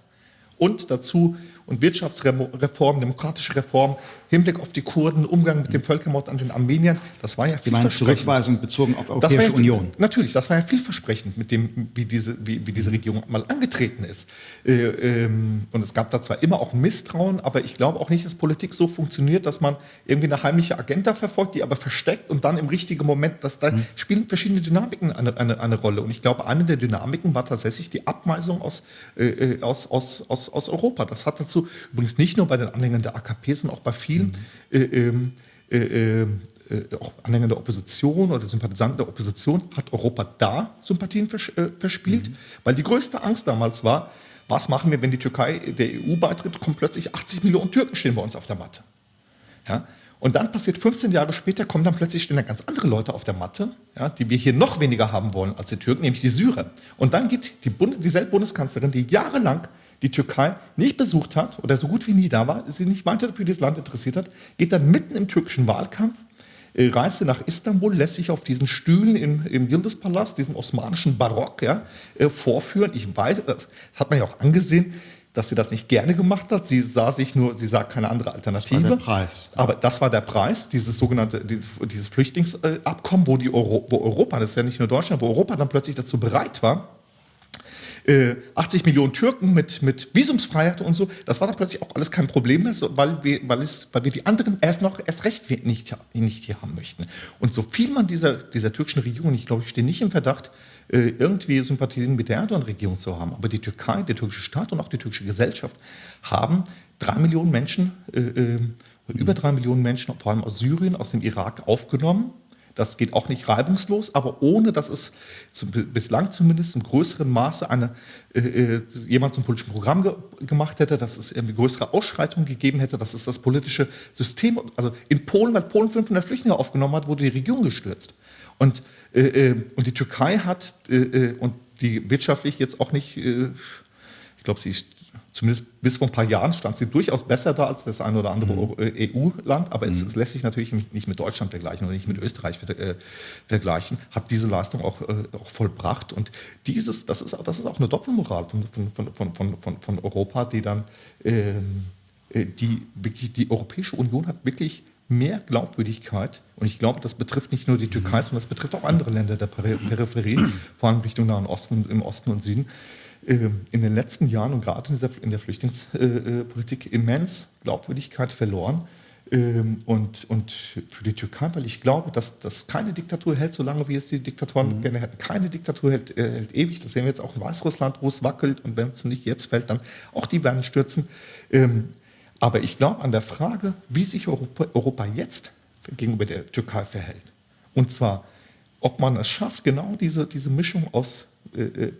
und dazu und Wirtschaftsreform, demokratische Reform, Hinblick auf die Kurden, Umgang mit dem Völkermord an den Armeniern, das war ja Sie meinen Zurückweisung bezogen auf Europäische ja, Union? Natürlich, das war ja vielversprechend, mit dem, wie diese, wie, wie diese Regierung mal angetreten ist. Äh, ähm, und es gab da zwar immer auch Misstrauen, aber ich glaube auch nicht, dass Politik so funktioniert, dass man irgendwie eine heimliche Agenda verfolgt, die aber versteckt und dann im richtigen Moment, dass da hm. spielen verschiedene Dynamiken eine, eine, eine Rolle. Und ich glaube, eine der Dynamiken war tatsächlich die Abweisung aus, äh, äh aus, aus, aus, aus Europa. Das hat dazu, übrigens nicht nur bei den Anhängern der AKP, sondern auch bei vielen mhm. äh, ähm, äh, äh, auch Anhängern der Opposition oder Sympathisanten der Opposition, hat Europa da Sympathien vers äh, verspielt, mhm. weil die größte Angst damals war, was machen wir, wenn die Türkei der EU beitritt, kommen plötzlich 80 Millionen Türken stehen bei uns auf der Matte. Ja? Und dann passiert 15 Jahre später, kommen dann plötzlich stehen da ganz andere Leute auf der Matte, ja, die wir hier noch weniger haben wollen als die Türken, nämlich die Syrer. Und dann geht die Bund dieselbe Bundeskanzlerin, die jahrelang die Türkei nicht besucht hat oder so gut wie nie da war, sie nicht weiter für dieses Land interessiert hat, geht dann mitten im türkischen Wahlkampf, äh, reiste nach Istanbul, lässt sich auf diesen Stühlen im, im Yildiz-Palast, diesen osmanischen Barock, ja, äh, vorführen. Ich weiß, das hat man ja auch angesehen, dass sie das nicht gerne gemacht hat. Sie sah sich nur, sie sah keine andere Alternative. Das war der Preis. Aber das war der Preis, dieses sogenannte, dieses Flüchtlingsabkommen, wo, die Euro, wo Europa, das ist ja nicht nur Deutschland, wo Europa dann plötzlich dazu bereit war, 80 äh, Millionen Türken mit, mit Visumsfreiheit und so, das war dann plötzlich auch alles kein Problem mehr, weil wir, weil es, weil wir die anderen erst noch erst recht nicht, nicht hier haben möchten. Und so viel man dieser, dieser türkischen Regierung, ich glaube, ich stehe nicht im Verdacht, äh, irgendwie Sympathien mit der Erdogan-Regierung zu haben. Aber die Türkei, der türkische Staat und auch die türkische Gesellschaft haben drei Millionen Menschen, äh, äh, über drei Millionen Menschen, vor allem aus Syrien, aus dem Irak aufgenommen Das geht auch nicht reibungslos, aber ohne dass es zum, bislang zumindest im größeren Maße eine, äh, äh, jemand zum politischen Programm ge gemacht hätte, dass es irgendwie größere Ausschreitungen gegeben hätte, dass es das politische System, also in Polen, weil Polen 500 Flüchtlinge aufgenommen hat, wurde die Regierung gestürzt. Und, äh, äh und die Türkei hat, äh, äh, und die wirtschaftlich jetzt auch nicht, ich glaube, sie ist zumindest bis vor ein paar Jahren stand sie durchaus besser da als das ein oder andere mhm. EU-Land, aber mhm. es, es, lässt sich natürlich nicht mit Deutschland vergleichen oder nicht mit Österreich äh, vergleichen, hat diese Leistung auch, äh, auch vollbracht. Und dieses, das ist, das ist auch eine Doppelmoral von, von, von, von, Europa, die dann, ähm, äh, die wirklich, die Europäische Union hat wirklich mehr Glaubwürdigkeit. Und ich glaube, das betrifft nicht nur die Türkei, sondern das betrifft auch andere Länder der Peripherie, vor allem Richtung Nahen Osten, im Osten und Süden in den letzten Jahren und gerade in der Flüchtlingspolitik immens Glaubwürdigkeit verloren. Ähm, und, und für die Türkei, weil ich glaube, dass das keine Diktatur hält, solange wie es die Diktatoren mhm. gerne hätten. Keine Diktatur hält, äh, hält, ewig. Das sehen wir jetzt auch in Weißrussland, wo es wackelt. Und wenn es nicht jetzt fällt, dann auch die werden stürzen. Ähm, aber ich glaube an der Frage, wie sich Europa, Europa jetzt gegenüber der Türkei verhält. Und zwar, ob man es schafft, genau diese, diese Mischung aus äh, äh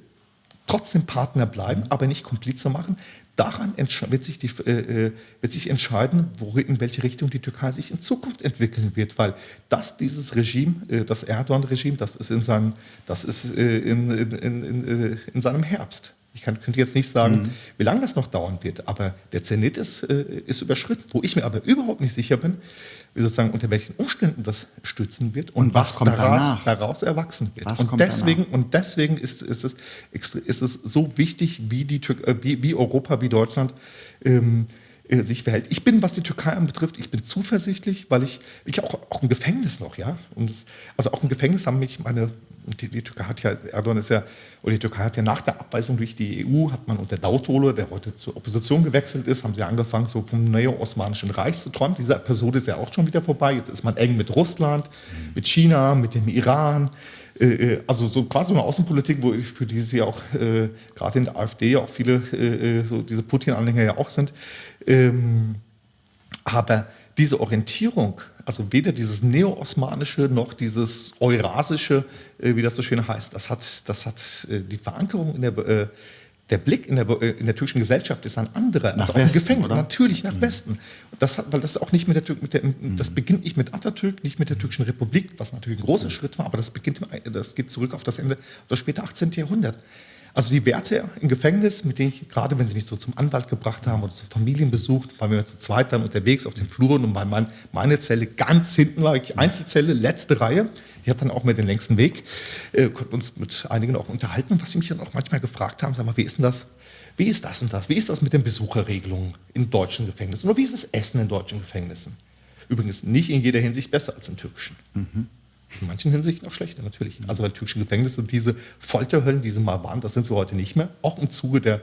trotzdem Partner bleiben, mhm. aber nicht Komplize machen. Daran wird sich, die, äh, äh, wird sich entscheiden, wo, in welche Richtung die Türkei sich in Zukunft entwickeln wird, weil das dieses Regime, äh, das Erdogan-Regime, das ist, in, seinem, das ist äh, in, in, in, in, seinem Herbst. Ich kann, könnte jetzt nicht sagen, mhm. wie lange das noch dauern wird, aber der Zenit ist, äh, ist überschritten. Wo ich mir aber überhaupt nicht sicher bin, sozusagen unter welchen Umständen das stützen wird und, und was, was daraus, daraus, erwachsen wird. Was und, deswegen, und deswegen ist, ist, es, ist es so wichtig, wie, die äh, wie, wie Europa, wie Deutschland ähm, äh, sich verhält. Ich bin, was die Türkei anbetrifft, ich bin zuversichtlich, weil ich, ich auch, auch im Gefängnis noch, ja. Und das, also auch im Gefängnis haben mich meine die, die, Türkei hat ja, Erdogan ist ja, oder die Türkei hat ja nach der Abweisung durch die EU, hat man unter Dautolo, der heute zur Opposition gewechselt ist, haben sie angefangen, so vom neo-osmanischen Reich zu träumen. Diese Episode ist ja auch schon wieder vorbei. Jetzt ist man eng mit Russland, mit China, mit dem Iran. Äh, äh, also so quasi eine Außenpolitik, wo für die sie auch äh, gerade in der AfD auch viele äh, äh, so diese Putin-Anhänger ja auch sind. Ähm, aber diese Orientierung also weder dieses neo-osmanische noch dieses eurasische, äh, wie das so schön heißt, das hat, das hat äh, die Verankerung in der, äh, der Blick in der, äh, in der türkischen Gesellschaft ist ein anderer. Nach also Westen, Gefängnis, oder? natürlich nach mhm. Westen. Das hat, weil das auch nicht mit der, mit der mhm. das beginnt nicht mit Atatürk, nicht mit der türkischen Republik, was natürlich ein großer mhm. Schritt war, aber das beginnt, das geht zurück auf das Ende, das späte 18. Jahrhundert. Also die Werte im Gefängnis, mit denen ich, gerade wenn sie mich so zum Anwalt gebracht haben oder zum Familienbesuch, waren wir zu zweit dann unterwegs auf den Fluren und mein, meine Zelle ganz hinten war ich Einzelzelle, letzte Reihe. Ich hatte dann auch mehr den längsten Weg, äh, konnten uns mit einigen auch unterhalten. Und was sie mich dann auch manchmal gefragt haben, sag mal, wie ist denn das? Wie ist das und das? Wie ist das mit den Besucherregelungen in deutschen Gefängnissen? Oder wie ist das Essen in deutschen Gefängnissen? Übrigens nicht in jeder Hinsicht besser als in türkischen. Mhm. In manchen Hinsichten auch schlechter, natürlich. Also bei türkischen Gefängnissen, diese Folterhöllen, die sie mal waren, das sind sie heute nicht mehr. Auch im Zuge der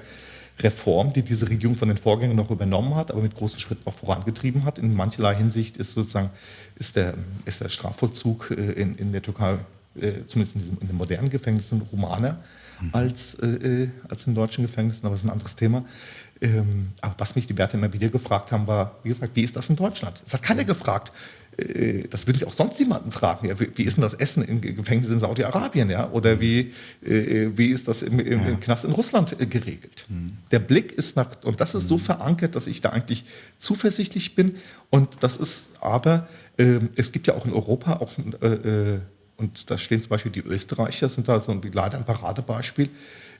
Reform, die diese Regierung von den Vorgängern noch übernommen hat, aber mit großen Schritten auch vorangetrieben hat. In mancherlei Hinsicht ist sozusagen ist der, ist der Strafvollzug äh, in, in der Türkei, äh, zumindest in, diesem, in den modernen Gefängnissen, humaner mhm. als, äh, als in deutschen Gefängnissen, aber das ist ein anderes Thema. Ähm, aber was mich die Werte immer wieder gefragt haben, war, wie gesagt, wie ist das in Deutschland? Es hat keiner gefragt, äh, das würden Sie auch sonst jemanden fragen. Ja, wie, wie, ist denn das Essen im Gefängnis in Saudi-Arabien? Ja? Oder wie, äh, wie ist das im, im, im Knast in Russland äh, geregelt? Mhm. Der Blick ist nach, und das ist so mhm. verankert, dass ich da eigentlich zuversichtlich bin. Und das ist aber, äh, es gibt ja auch in Europa auch, äh, äh, und da stehen zum Beispiel die Österreicher, sind da so ein, leider ein Paradebeispiel,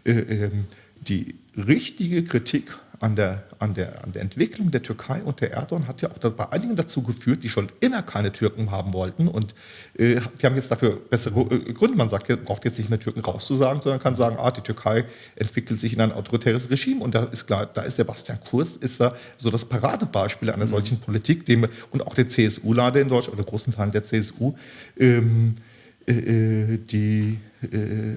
ähm, die richtige Kritik an der, an, der, an der Entwicklung der Türkei und der Erdogan hat ja auch bei einigen dazu geführt, die schon immer keine Türken haben wollten. Und äh, die haben jetzt dafür bessere äh, Gründe. Man sagt, braucht jetzt nicht mehr Türken rauszusagen, sondern kann sagen, ah, die Türkei entwickelt sich in ein autoritäres Regime. Und da ist klar, da ist Sebastian Kurz, ist da so das Paradebeispiel einer mhm. solchen Politik, dem, und auch der CSU-Lade in Deutschland, oder großen Teilen der CSU, ähm, äh, äh, die äh,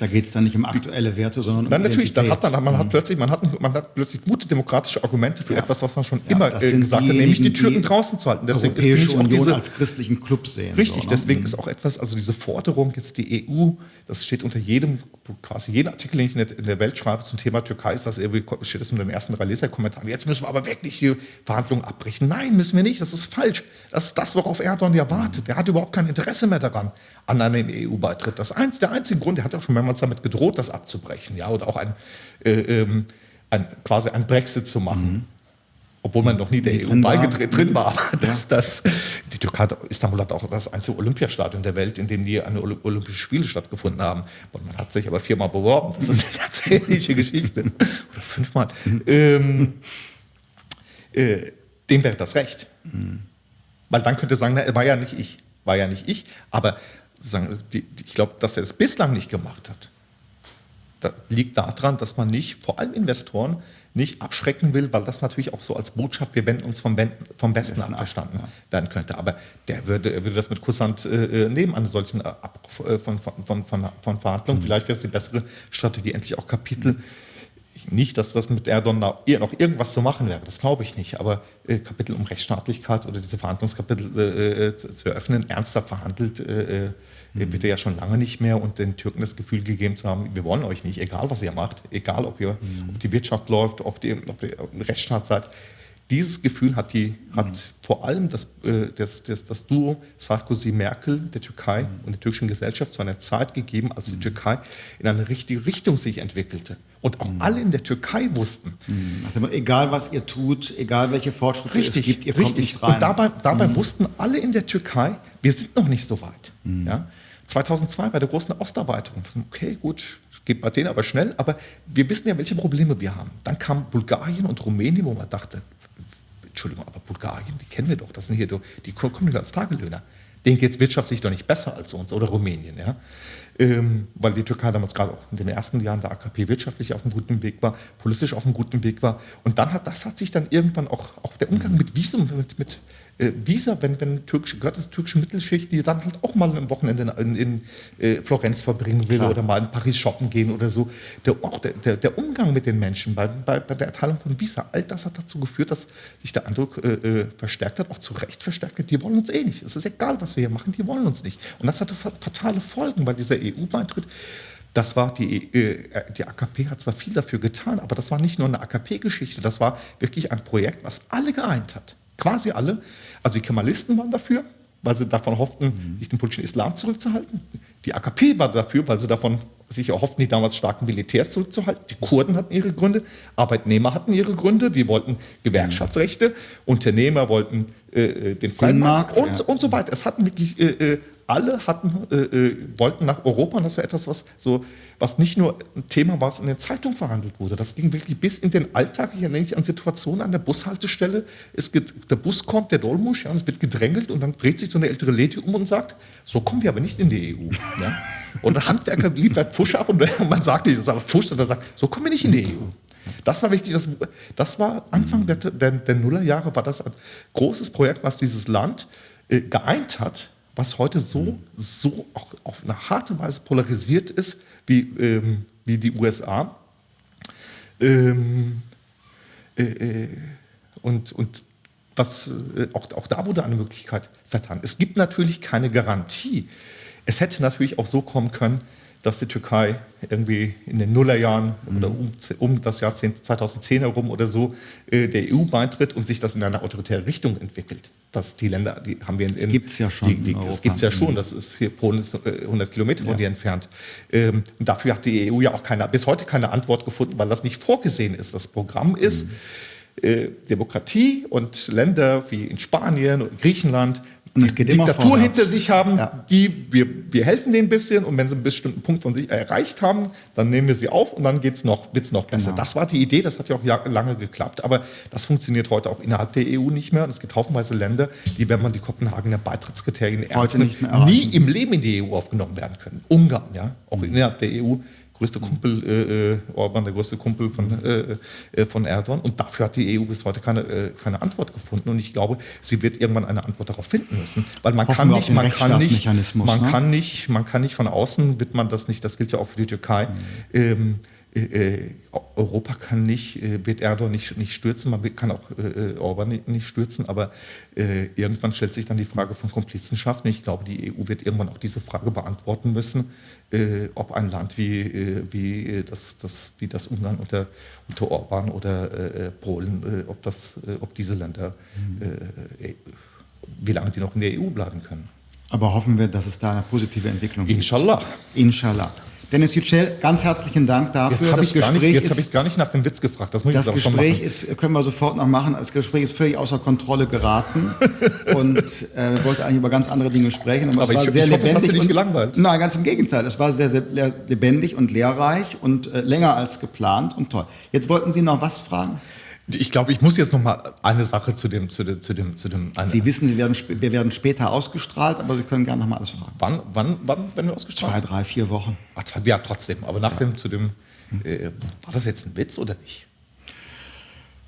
Da geht es dann nicht um aktuelle Werte, sondern um Dann natürlich, dann hat man, man, hat plötzlich, man, hat, man hat plötzlich gute demokratische Argumente für Ja. etwas, was man schon Ja, immer äh, gesagt hat, nämlich die Türken die draußen zu halten. Deswegen ist Europäische auch Union diese, als christlichen Club sehen. Richtig, so, ne? deswegen ist auch etwas, also diese Forderung, jetzt die EU, das steht unter jedem, quasi jeden Artikel, den ich in der, Welt schreibe zum Thema Türkei, ist das irgendwie, steht das in den ersten drei Leserkommentaren. Jetzt müssen wir aber wirklich die Verhandlungen abbrechen. Nein, müssen wir nicht, das ist falsch. Das ist das, worauf Erdogan ja wartet. Der hat überhaupt kein Interesse mehr daran, an einem EU-Beitritt. Das eins, der einzige Grund, der hat auch schon mehrmals damit gedroht, das abzubrechen, ja, oder auch ein, äh, ähm, ein, quasi ein Brexit zu machen. Obwohl man noch nie der Nie EU war. beigetreten drin war. Aber das, das, die Türkei, Istanbul hat auch das einzige Olympiastadion der Welt, in dem die eine Olymp- Olympische Spiele stattgefunden haben. Und man hat sich aber viermal beworben. Das ist eine ganz ähnliche Geschichte. Oder fünfmal. Ähm, äh, dem wäre das recht. Weil dann könnte sagen, na, war ja nicht ich. War ja nicht ich. Aber die, ich glaube, dass er es bislang nicht gemacht hat. Das liegt daran, dass man nicht, vor allem Investoren, nicht abschrecken will, weil das natürlich auch so als Botschaft, wir wenden uns vom, vom Westen ab ab, verstanden ja. werden könnte. Aber der würde, würde das mit Kusshand äh, äh, nehmen, an solchen äh, Abbruch äh, von, von, von, von, von Verhandlungen. Vielleicht wäre es die bessere Strategie, endlich auch Kapitel. Nicht, dass das mit Erdogan noch ir- noch irgendwas zu machen wäre, das glaube ich nicht. Aber äh, Kapitel um Rechtsstaatlichkeit oder diese Verhandlungskapitel äh, äh, zu, zu eröffnen, ernster verhandelt, äh, äh, wird er ja schon lange nicht mehr und den Türken das Gefühl gegeben zu haben, wir wollen euch nicht, egal was ihr macht, egal ob, ihr, ob die Wirtschaft läuft, ob, die, ob ihr ein Rechtsstaat seid. Dieses Gefühl hat, die, hat vor allem das, äh, das, das, das Duo Sarkozy-Merkel der Türkei und der türkischen Gesellschaft zu einer Zeit gegeben, als die Türkei in eine richtige Richtung sich entwickelte. Und auch alle in der Türkei wussten, dem Motto, egal was ihr tut, egal welche Fortschritte es Richtig, gibt, ihr kommt richtig. nicht rein. Und dabei, dabei wussten alle in der Türkei, wir sind noch nicht so weit. Ja? 2002 bei der großen Osterweiterung. Okay, gut, geht bei denen aber schnell, aber wir wissen ja, welche Probleme wir haben. Dann kam Bulgarien und Rumänien, wo man dachte, Entschuldigung, aber Bulgarien, die kennen wir doch, das sind hier, doch- die kommen als Tagelöhner. Denen geht es wirtschaftlich doch nicht besser als uns oder Rumänien. Ja? Ähm, weil die Türkei damals gerade auch in den ersten Jahren der AKP wirtschaftlich auf einem guten Weg war, politisch auf einem guten Weg war. Und dann hat das hat sich dann irgendwann auch, auch der Umgang mit Visum, mit, mit äh, Visa, wenn, wenn türkische, gehört das türkische Mittelschicht, die dann halt auch mal ein Wochenende in, in äh, Florenz verbringen will Klar. oder mal in Paris shoppen gehen oder so. Der, auch der, der, der Umgang mit den Menschen bei, bei, bei der Erteilung von Visa, all das hat dazu geführt, dass sich der Eindruck äh, äh, verstärkt hat, auch zu Recht verstärkt hat, die wollen uns eh nicht. Es ist egal, was wir hier machen, die wollen uns nicht. Und das hatte fa- fatale Folgen, weil dieser EU-Beitritt, das war die, äh, die AKP hat zwar viel dafür getan, aber das war nicht nur eine AKP-Geschichte, das war wirklich ein Projekt, was alle geeint hat. Quasi alle. Also die Kemalisten waren dafür, weil sie davon hofften, sich den politischen Islam zurückzuhalten. Die AKP war dafür, weil sie davon sich erhofften, die damals starken Militärs zurückzuhalten. Die Kurden hatten ihre Gründe, Arbeitnehmer hatten ihre Gründe, die wollten Gewerkschaftsrechte, Unternehmer wollten äh, äh, den freien Markt Markt, und, ja. und so weiter. Es hatten wirklich, äh, äh, alle hatten, äh, äh, wollten nach Europa und das war etwas, was, so, was nicht nur ein Thema war, was in den Zeitungen verhandelt wurde. Das ging wirklich bis in den Alltag. Ich erinnere mich an Situationen an der Bushaltestelle. Es der Bus kommt, der Dolmusch, ja, und es wird gedrängelt und dann dreht sich so eine ältere Lady um und sagt, so kommen wir aber nicht in die EU. Ja? Und der Handwerker liefert Pfusch ab und man sagt nicht, das ist aber Pfusch, und er sagt, so kommen wir nicht in die EU. Das war wichtig, das, das war Anfang der, der, der Nullerjahre, war das ein großes Projekt, was dieses Land äh, geeint hat, was heute so, so auch auf eine harte Weise polarisiert ist, wie, ähm, wie die USA. Ähm, äh, äh, und, und was, äh, auch, auch da wurde eine Möglichkeit vertan. Es gibt natürlich keine Garantie. Es hätte natürlich auch so kommen können, dass die Türkei irgendwie in den Nullerjahren oder um, um das Jahr 10 2010 herum oder so äh, der EU beitritt und sich das in eine autoritäre Richtung entwickelt. Dass die Länder, die haben wir in, in gibt's ja schon Die, die, das gibt es ja schon. Das ist hier Polen ist äh, 100 Kilometer von Ja. dir entfernt. Ähm, und dafür hat die EU ja auch keine, bis heute keine Antwort gefunden, weil das nicht vorgesehen ist. Das Programm ist äh, Demokratie und Länder wie in Spanien und Griechenland, Immer Diktatur hinter sich haben, Ja. die wir, wir helfen denen ein bisschen und wenn sie einen bestimmten Punkt von sich erreicht haben, dann nehmen wir sie auf und dann geht's noch, wird's noch besser. Genau. Das war die Idee, das hat ja auch lange geklappt, aber das funktioniert heute auch innerhalb der EU nicht mehr und es gibt haufenweise Länder, die, wenn man die Kopenhagener Beitrittskriterien ernst nimmt, nie im Leben in die EU aufgenommen werden können. Ungarn, ja, auch innerhalb der EU größte Kumpel äh, äh, Orban, der größte Kumpel von, äh, äh, von Erdogan. Und dafür hat die EU bis heute keine, äh, keine Antwort gefunden. Und ich glaube, sie wird irgendwann eine Antwort darauf finden müssen. Weil man Hoffen kann nicht, man kann nicht, man ne? kann nicht, man kann nicht von außen, wird man das nicht, das gilt ja auch für die Türkei. Ähm, äh, Europa kann nicht, äh, wird Erdogan nicht, nicht stürzen, man kann auch äh, Orban nicht, nicht stürzen, aber irgendwann stellt sich dann die Frage von Komplizenschaften. Ich glaube, die EU wird irgendwann auch diese Frage beantworten müssen, äh, ob ein Land wie, äh, wie, äh, das, das, wie das Ungarn unter, unter Orban oder äh, äh, Polen, äh, ob, das, ob diese Länder, äh, wie lange die noch in der EU bleiben können. Aber hoffen wir, dass es da eine positive Entwicklung gibt. Inshallah. Inshallah. Dennis Yücel, ganz herzlichen Dank dafür. Jetzt habe das ich, gar nicht- Gespräch jetzt hab ich gar nicht nach dem Witz gefragt. Das muss Das ich jetzt auch schon Gespräch machen. ist, können wir sofort noch machen. Das Gespräch ist völlig außer Kontrolle geraten und äh, wollte eigentlich über ganz andere Dinge sprechen. Aber es war ich- sehr ich hoffe, es hat lebendig Sie nicht und- gelangweilt. Nein, ganz im Gegenteil. Es war sehr, sehr le- lebendig und lehrreich und äh, länger als geplant und toll. Jetzt wollten Sie noch was fragen? Ich glaube, ich muss jetzt noch mal eine Sache zu dem, zu dem, zu dem, zu dem. Sie wissen, Sie werden, wir werden später ausgestrahlt, aber Sie können gerne noch mal alles fragen. wann, wann, wann werden wir ausgestrahlt? Zwei, drei, vier Wochen. Ach, ja, trotzdem. Aber nach dem, zu dem, äh, war das jetzt ein Witz oder nicht?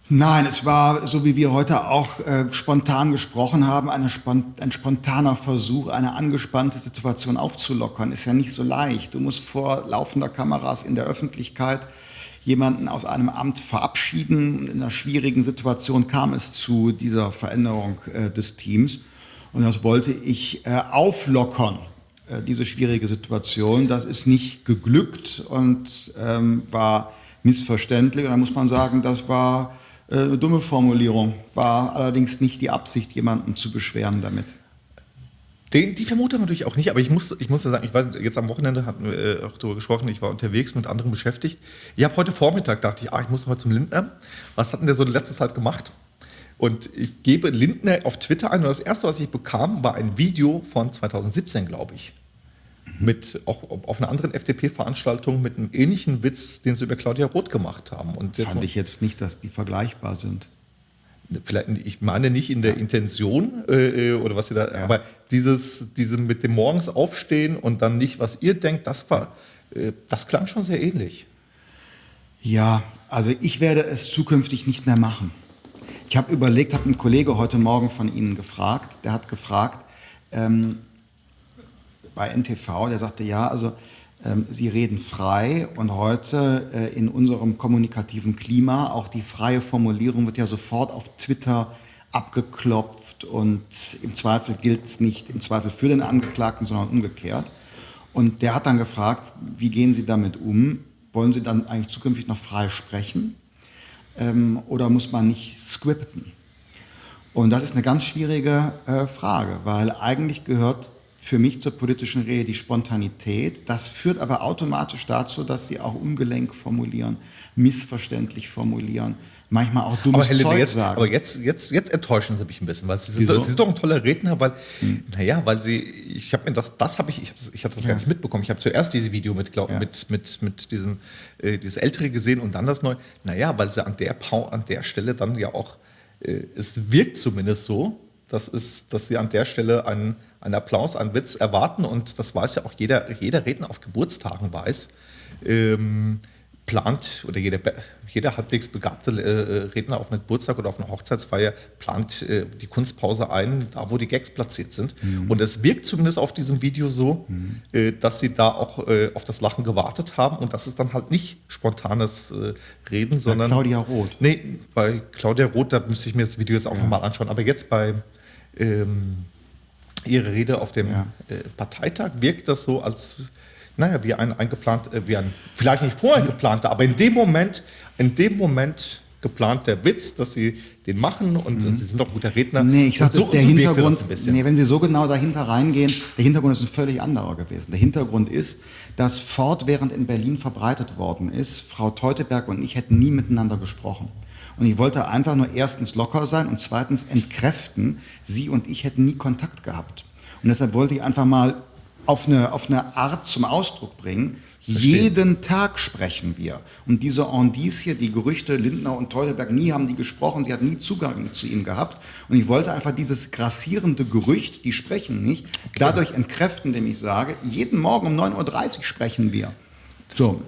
Nein, es war, so wie wir heute auch äh, spontan gesprochen haben, eine spon ein spontaner Versuch, eine angespannte Situation aufzulockern. Ist ja nicht so leicht. Du musst vor laufender Kameras in der Öffentlichkeit jemanden aus einem Amt verabschieden. In einer schwierigen Situation kam es zu dieser Veränderung äh, des Teams. Und das wollte ich äh, auflockern, äh, diese schwierige Situation. Das ist nicht geglückt und ähm, war missverständlich. Und da muss man sagen, das war äh, eine dumme Formulierung. War allerdings nicht die Absicht, jemanden zu beschweren damit. Den, die Vermutung natürlich auch nicht, aber ich muss, ich muss ja sagen, ich war jetzt am Wochenende, hatten wir äh, auch darüber gesprochen, ich war unterwegs mit anderen beschäftigt. Ich habe heute Vormittag, dachte ich, ah, ich muss heute zum Lindner. Was hat denn der so in letzter Zeit gemacht? Und ich gebe Lindner auf Twitter ein und das erste, was ich bekam, war ein Video von 2017, glaube ich. Mit auch auf einer anderen FDP-Veranstaltung mit einem ähnlichen Witz, den sie über Claudia Roth gemacht haben. Und jetzt Fand ich jetzt nicht, dass die vergleichbar sind. Vielleicht, ich meine nicht in der Intention äh, äh, oder was ihr da, aber dieses, diese mit dem morgens aufstehen und dann nicht, was ihr denkt, das war, äh, das klang schon sehr ähnlich. Ja, also ich werde es zukünftig nicht mehr machen. Ich habe überlegt, habe einen Kollege heute Morgen von Ihnen gefragt, der hat gefragt, ähm, bei NTV, der sagte, ja, also Sie reden frei und heute äh, in unserem kommunikativen Klima, auch die freie Formulierung wird ja sofort auf Twitter abgeklopft und im Zweifel gilt es nicht im Zweifel für den Angeklagten, sondern umgekehrt. Und der hat dann gefragt, wie gehen Sie damit um? Wollen Sie dann eigentlich zukünftig noch frei sprechen? Ähm, oder muss man nicht scripten? Und das ist eine ganz schwierige äh, Frage, weil eigentlich gehört für mich zur politischen Rede die Spontanität. Das führt aber automatisch dazu, dass sie auch ungelenk formulieren, missverständlich formulieren, manchmal auch dummes Aber, Herr Linde, Zeug jetzt, sagen. aber jetzt, jetzt, jetzt enttäuschen Sie mich ein bisschen, weil Sie sind? Sie sind doch ein toller Redner, weil, naja, weil Sie, ich habe mir das, das habe ich, ich, hab das- ich hatte das Ja. gar nicht mitbekommen. Ich habe zuerst dieses Video mit, glaub, Ja. mit, mit, mit diesem, äh, dieses ältere gesehen und dann das neue. Naja, weil Sie an der, an der Stelle dann ja auch, äh, es wirkt zumindest so, dass, es, dass Sie an der Stelle einen, einen Applaus, einen Witz erwarten und das weiß ja auch jeder, jeder Redner auf Geburtstagen weiß. Ähm, plant oder jeder, jeder halbwegs begabte äh, Redner auf einem Geburtstag oder auf einer Hochzeitsfeier plant äh, die Kunstpause ein, da wo die Gags platziert sind. Und es wirkt zumindest auf diesem Video so, äh, dass sie da auch äh, auf das Lachen gewartet haben und das ist dann halt nicht spontanes äh, Reden, sondern. Claudia Roth. Nee, bei Claudia Roth, da müsste ich mir das Video jetzt auch nochmal anschauen. Aber jetzt bei ähm, ihrer Rede auf dem Ja. äh, Parteitag wirkt das so, als naja, wie ein eingeplant, äh, wie ein vielleicht nicht vorher geplanter, aber in dem Moment, in dem Moment geplanter Witz, dass sie den machen und, und sie sind doch ein guter Redner. Mhm. Nee, ich sage, so, der Hintergrund, das ein bisschen. nee, wenn Sie so genau dahinter reingehen, der Hintergrund ist ein völlig anderer gewesen. Der Hintergrund ist, dass fortwährend in Berlin verbreitet worden ist, Frau Teuteberg und ich hätten nie miteinander gesprochen. Und ich wollte einfach nur erstens locker sein und zweitens entkräften, sie und ich hätten nie Kontakt gehabt. Und deshalb wollte ich einfach mal auf eine, auf eine Art zum Ausdruck bringen, Verstehe. jeden Tag sprechen wir. Und diese Indicie, die Gerüchte, Lindner und Teuteberg, nie haben die gesprochen, sie hat nie Zugang zu ihm gehabt. Und ich wollte einfach dieses grassierende Gerücht, die sprechen nicht, dadurch entkräften, indem ich sage, jeden Morgen um 9.30 Uhr sprechen wir. So.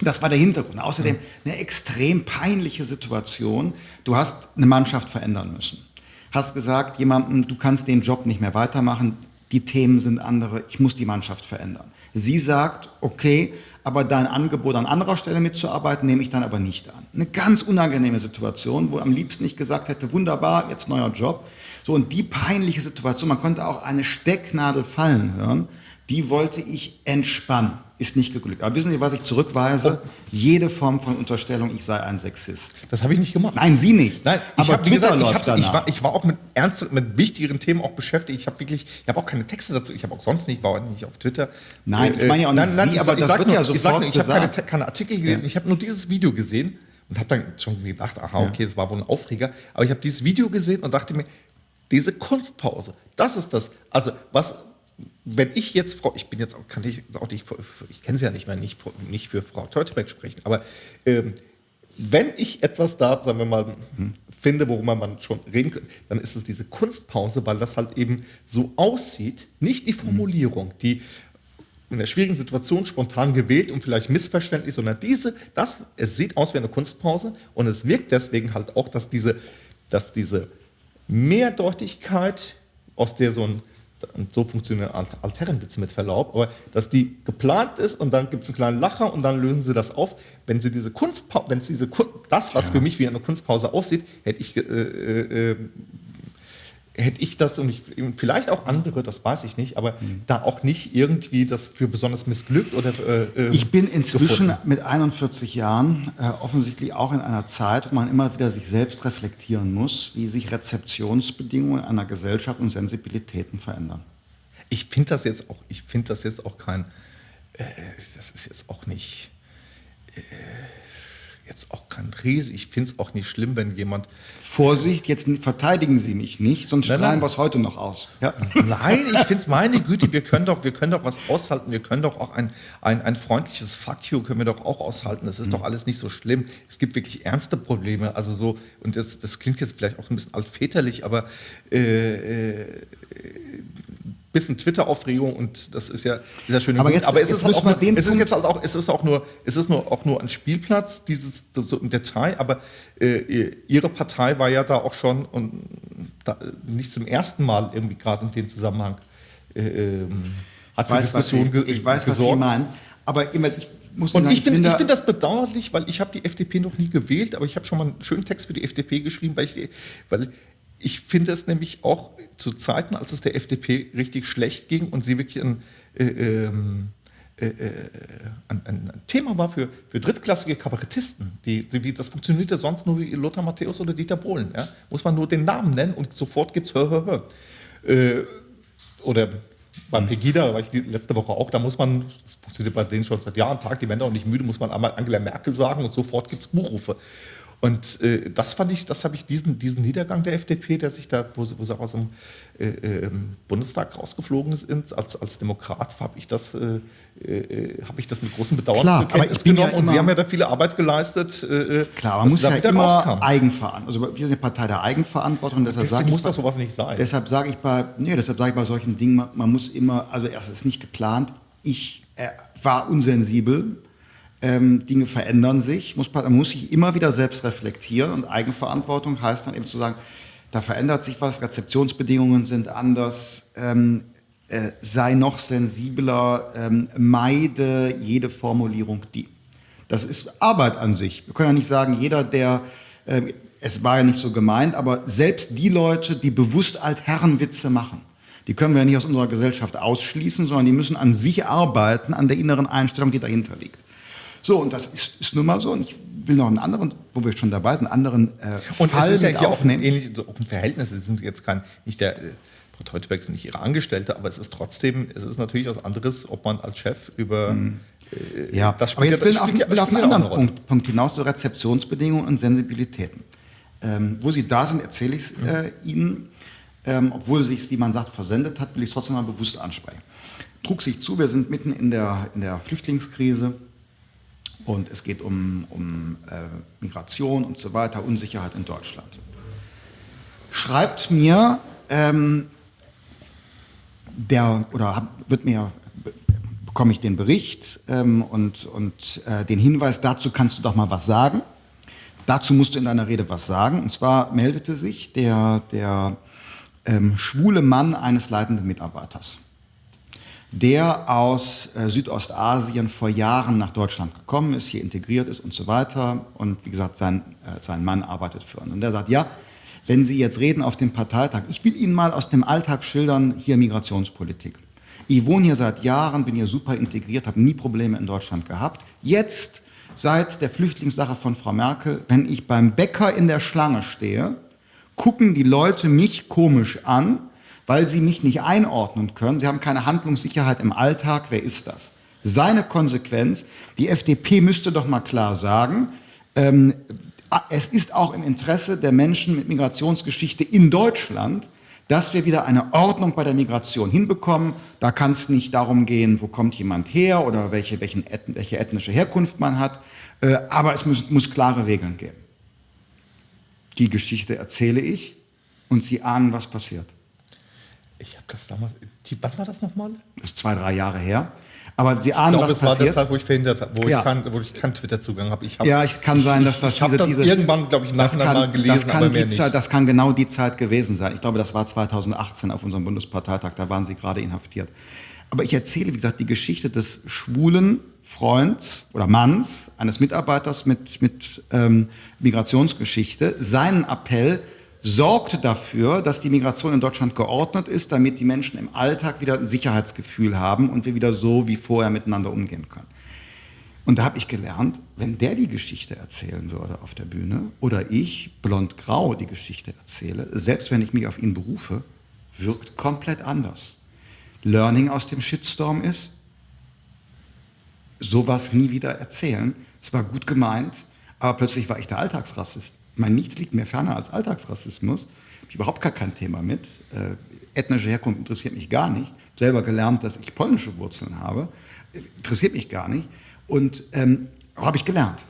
Das war der Hintergrund. Außerdem eine extrem peinliche Situation. Du hast eine Mannschaft verändern müssen. Hast gesagt, jemandem, du kannst den Job nicht mehr weitermachen, die Themen sind andere, ich muss die Mannschaft verändern. Sie sagt, okay, aber dein Angebot an anderer Stelle mitzuarbeiten, nehme ich dann aber nicht an. Eine ganz unangenehme Situation, wo am liebsten nicht gesagt hätte, wunderbar, jetzt neuer Job. So, und die peinliche Situation, man konnte auch eine Stecknadel fallen hören, die wollte ich entspannen. Ist nicht geglückt. Aber wissen Sie, was ich zurückweise? Jede Form von Unterstellung, ich sei ein Sexist. Das habe ich nicht gemacht. Nein, Sie nicht. Nein, aber ich, hab, wie Twitter gesagt, ich, hab's, ich, war, ich war auch mit ernst, mit wichtigeren Themen auch beschäftigt. Ich habe wirklich, ich habe auch keine Texte dazu. Ich habe auch sonst nicht, war auch nicht auf Twitter. Nein, ich meine ja auch nicht Sie, ich aber sag- das ich sag wird nur, ja ich sag nur, Ich habe keine, keine Artikel gelesen. Ja. Ich habe nur dieses Video gesehen und habe dann schon gedacht, aha, okay, das war wohl ein Aufreger. Aber ich habe dieses Video gesehen und dachte mir, diese Kunstpause, das ist das. Also was, wenn ich jetzt, Frau, ich bin jetzt auch, kann ich auch nicht, ich kenne sie ja nicht mehr, nicht, für- nicht für Frau Teutebeck sprechen, aber ähm, wenn ich etwas da, sagen wir mal, finde, worüber man schon reden könnte, dann ist es diese Kunstpause, weil das halt eben so aussieht, nicht die Formulierung, die in einer schwierigen Situation spontan gewählt und vielleicht missverständlich, sondern diese, das, es sieht aus wie eine Kunstpause und es wirkt deswegen halt auch, dass diese, dass diese Mehrdeutigkeit, aus der so ein, und so funktionieren Alt- Altherrenwitze mit Verlaub, aber dass die geplant ist und dann gibt es einen kleinen Lacher und dann lösen sie das auf. Wenn sie diese Kunstpause, wenn es diese Kun das, was für mich wie eine Kunstpause aussieht, hätte ich äh, äh, äh, hätte ich das und ich, vielleicht auch andere, das weiß ich nicht, aber da auch nicht irgendwie das für besonders missglückt oder äh, äh, Ich bin inzwischen gefunden. mit 41 Jahren äh, offensichtlich auch in einer Zeit, wo man immer wieder sich selbst reflektieren muss, wie sich Rezeptionsbedingungen einer Gesellschaft und Sensibilitäten verändern. Ich finde das jetzt auch, ich finde das jetzt auch kein, äh, das ist jetzt auch nicht, äh, jetzt auch kein Riese. Ich finde es auch nicht schlimm, wenn jemand, Vorsicht, jetzt verteidigen Sie mich nicht, sonst Nein, strahlen wir es heute noch aus. Ja. nein, ich finde es meine Güte, wir können doch, wir können doch was aushalten, wir können doch auch ein, ein, ein freundliches Fuck you können wir doch auch aushalten. Das ist doch alles nicht so schlimm. Es gibt wirklich ernste Probleme, also so, und das, das klingt jetzt vielleicht auch ein bisschen altväterlich, aber äh, äh, bisschen Twitter-Aufregung und das ist ja, ist ja schön. Aber gut. jetzt- aber es jetzt ist halt müssen auch wir nur, den es ist jetzt halt auch, es ist auch nur, es ist nur auch nur ein Spielplatz, dieses so im Detail, aber äh, ihre Partei war ja da auch schon und da, nicht zum ersten Mal irgendwie gerade in dem Zusammenhang äh, ähm, hat Ich für weiß, was Sie, Diskussionen ge ich weiß, was Sie gesorgt. meinen. Aber immer, ich muss Und Ihnen ich finde find das bedauerlich, weil ich habe die FDP noch nie gewählt, aber ich habe schon mal einen schönen Text für die FDP geschrieben, weil ich, weil ich finde es nämlich auch zu Zeiten, als es der FDP richtig schlecht ging und sie wirklich ein, äh, ähm, äh, äh, ein, ein, Thema war für, für drittklassige Kabarettisten. Die, die, wie, das funktioniert ja sonst nur wie Lothar Matthäus oder Dieter Bohlen. Ja? Muss man nur den Namen nennen und sofort gibt es Hör, Hör, Hör. Äh, oder bei Pegida, da war ich die letzte Woche auch, da muss man, das funktioniert bei denen schon seit Jahren, Tag, die werden auch nicht müde, muss man einmal Angela Merkel sagen und sofort gibt es Buchrufe. Und äh, das fand ich, das habe ich diesen, diesen Niedergang der FDP, der sich da, wo sie, wo sie aus dem äh, ähm, Bundestag rausgeflogen sind, als, als Demokrat, habe ich das, äh, äh, habe ich das mit großem Bedauern Klar, zur aber Kenntnis genommen. ja und Sie haben ja da viele Arbeit geleistet. Äh, Klar, dass man muss ja wieder immer rauskamen. Eigenverantwortung. Also wir sind eine Partei der Eigenverantwortung. Deshalb Deswegen sage ich muss bei- das sowas nicht sein. Deshalb sage ich bei, nee, deshalb sage ich bei solchen Dingen, man, man muss immer, also erst ist nicht geplant. Ich äh, war unsensibel. Ähm, Dinge verändern sich. Muss, man muss sich immer wieder selbst reflektieren und Eigenverantwortung heißt dann eben zu sagen, da verändert sich was, Rezeptionsbedingungen sind anders. Ähm, äh, sei noch sensibler, ähm, meide jede Formulierung die. Das ist Arbeit an sich. Wir können ja nicht sagen, jeder, der, äh, es war ja nicht so gemeint, aber selbst die Leute, die bewusst Altherrenwitze machen, die können wir ja nicht aus unserer Gesellschaft ausschließen, sondern die müssen an sich arbeiten, an der inneren Einstellung, die dahinter liegt. So, und das ist, ist nun mal so. Und ich will noch einen anderen, wo wir schon dabei sind, einen anderen äh, Und Fall es ist ja mit hier auch ein aufnehmen. ähnliches so Verhältnis. Sie sind jetzt kein, nicht der, äh, Frau Teuteberg ist nicht ihre Angestellte, aber es ist trotzdem, es ist natürlich was anderes, ob man als Chef über äh, Ja, das aber jetzt ja- will ich auf, will auf einen anderen. Punkt, Punkt hinaus, so Rezeptionsbedingungen und Sensibilitäten. Ähm, wo Sie da sind, erzähle ich es äh, Ihnen. Ähm, obwohl sich wie man sagt, versendet hat, will ich es trotzdem mal bewusst ansprechen. Trug sich zu, wir sind mitten in der, in der Flüchtlingskrise und es geht um, um äh, Migration und so weiter, Unsicherheit in Deutschland. Schreibt mir ähm, der, oder hab, wird mir, bekomme ich den Bericht ähm, und, und äh, den Hinweis, dazu kannst du doch mal was sagen. Dazu musst du in deiner Rede was sagen. Und zwar meldete sich der, der ähm, schwule Mann eines leitenden Mitarbeiters, der aus äh, Südostasien vor Jahren nach Deutschland gekommen ist, hier integriert ist und so weiter. Und wie gesagt, sein, äh, sein Mann arbeitet für ihn. Und der sagt, ja, wenn Sie jetzt reden auf dem Parteitag, ich will Ihnen mal aus dem Alltag schildern, hier Migrationspolitik. Ich wohne hier seit Jahren, bin hier super integriert, habe nie Probleme in Deutschland gehabt. Jetzt, seit der Flüchtlingssache von Frau Merkel, wenn ich beim Bäcker in der Schlange stehe, gucken die Leute mich komisch an, weil sie mich nicht einordnen können. Sie haben keine Handlungssicherheit im Alltag. Wer ist das? Seine Konsequenz, die FDP müsste doch mal klar sagen, ähm, es ist auch im Interesse der Menschen mit Migrationsgeschichte in Deutschland, dass wir wieder eine Ordnung bei der Migration hinbekommen. Da kann es nicht darum gehen, wo kommt jemand her oder welche, welchen, welche ethnische Herkunft man hat, äh, aber es muss, muss klare Regeln geben. Die Geschichte erzähle ich und Sie ahnen, was passiert. Ich habe das damals, die, wann war das nochmal? Das ist zwei, drei Jahre her. Aber Sie ahnen, ich glaube, was es war passiert. der Zeit, wo ich verhindert habe, wo, Ja. ich wo ich keinen Twitter-Zugang habe. Hab, Ja, es kann sein, dass das Ich, ich diese- das diese- irgendwann, glaube ich, Das Nachhinein mal kann, gelesen, das, kann aber mehr nicht. Zeit, das kann genau die Zeit gewesen sein. Ich glaube, das war 2018 auf unserem Bundesparteitag, da waren Sie gerade inhaftiert. Aber ich erzähle, wie gesagt, die Geschichte des schwulen Freunds oder Manns, eines Mitarbeiters mit, mit ähm, Migrationsgeschichte. Seinen Appell sorgte dafür, dass die Migration in Deutschland geordnet ist, damit die Menschen im Alltag wieder ein Sicherheitsgefühl haben und wir wieder so wie vorher miteinander umgehen können. Und da habe ich gelernt, wenn der die Geschichte erzählen würde auf der Bühne oder ich, blond-grau, die Geschichte erzähle, selbst wenn ich mich auf ihn berufe, wirkt komplett anders. Learning aus dem Shitstorm ist, sowas nie wieder erzählen. Es war gut gemeint, aber plötzlich war ich der Alltagsrassist. Ich meine, nichts liegt mir ferner als Alltagsrassismus. Habe ich überhaupt gar kein Thema mit. Äh, ethnische Herkunft interessiert mich gar nicht. Selber gelernt, dass ich polnische Wurzeln habe. Äh, Interessiert mich gar nicht. Und ähm, habe ich gelernt.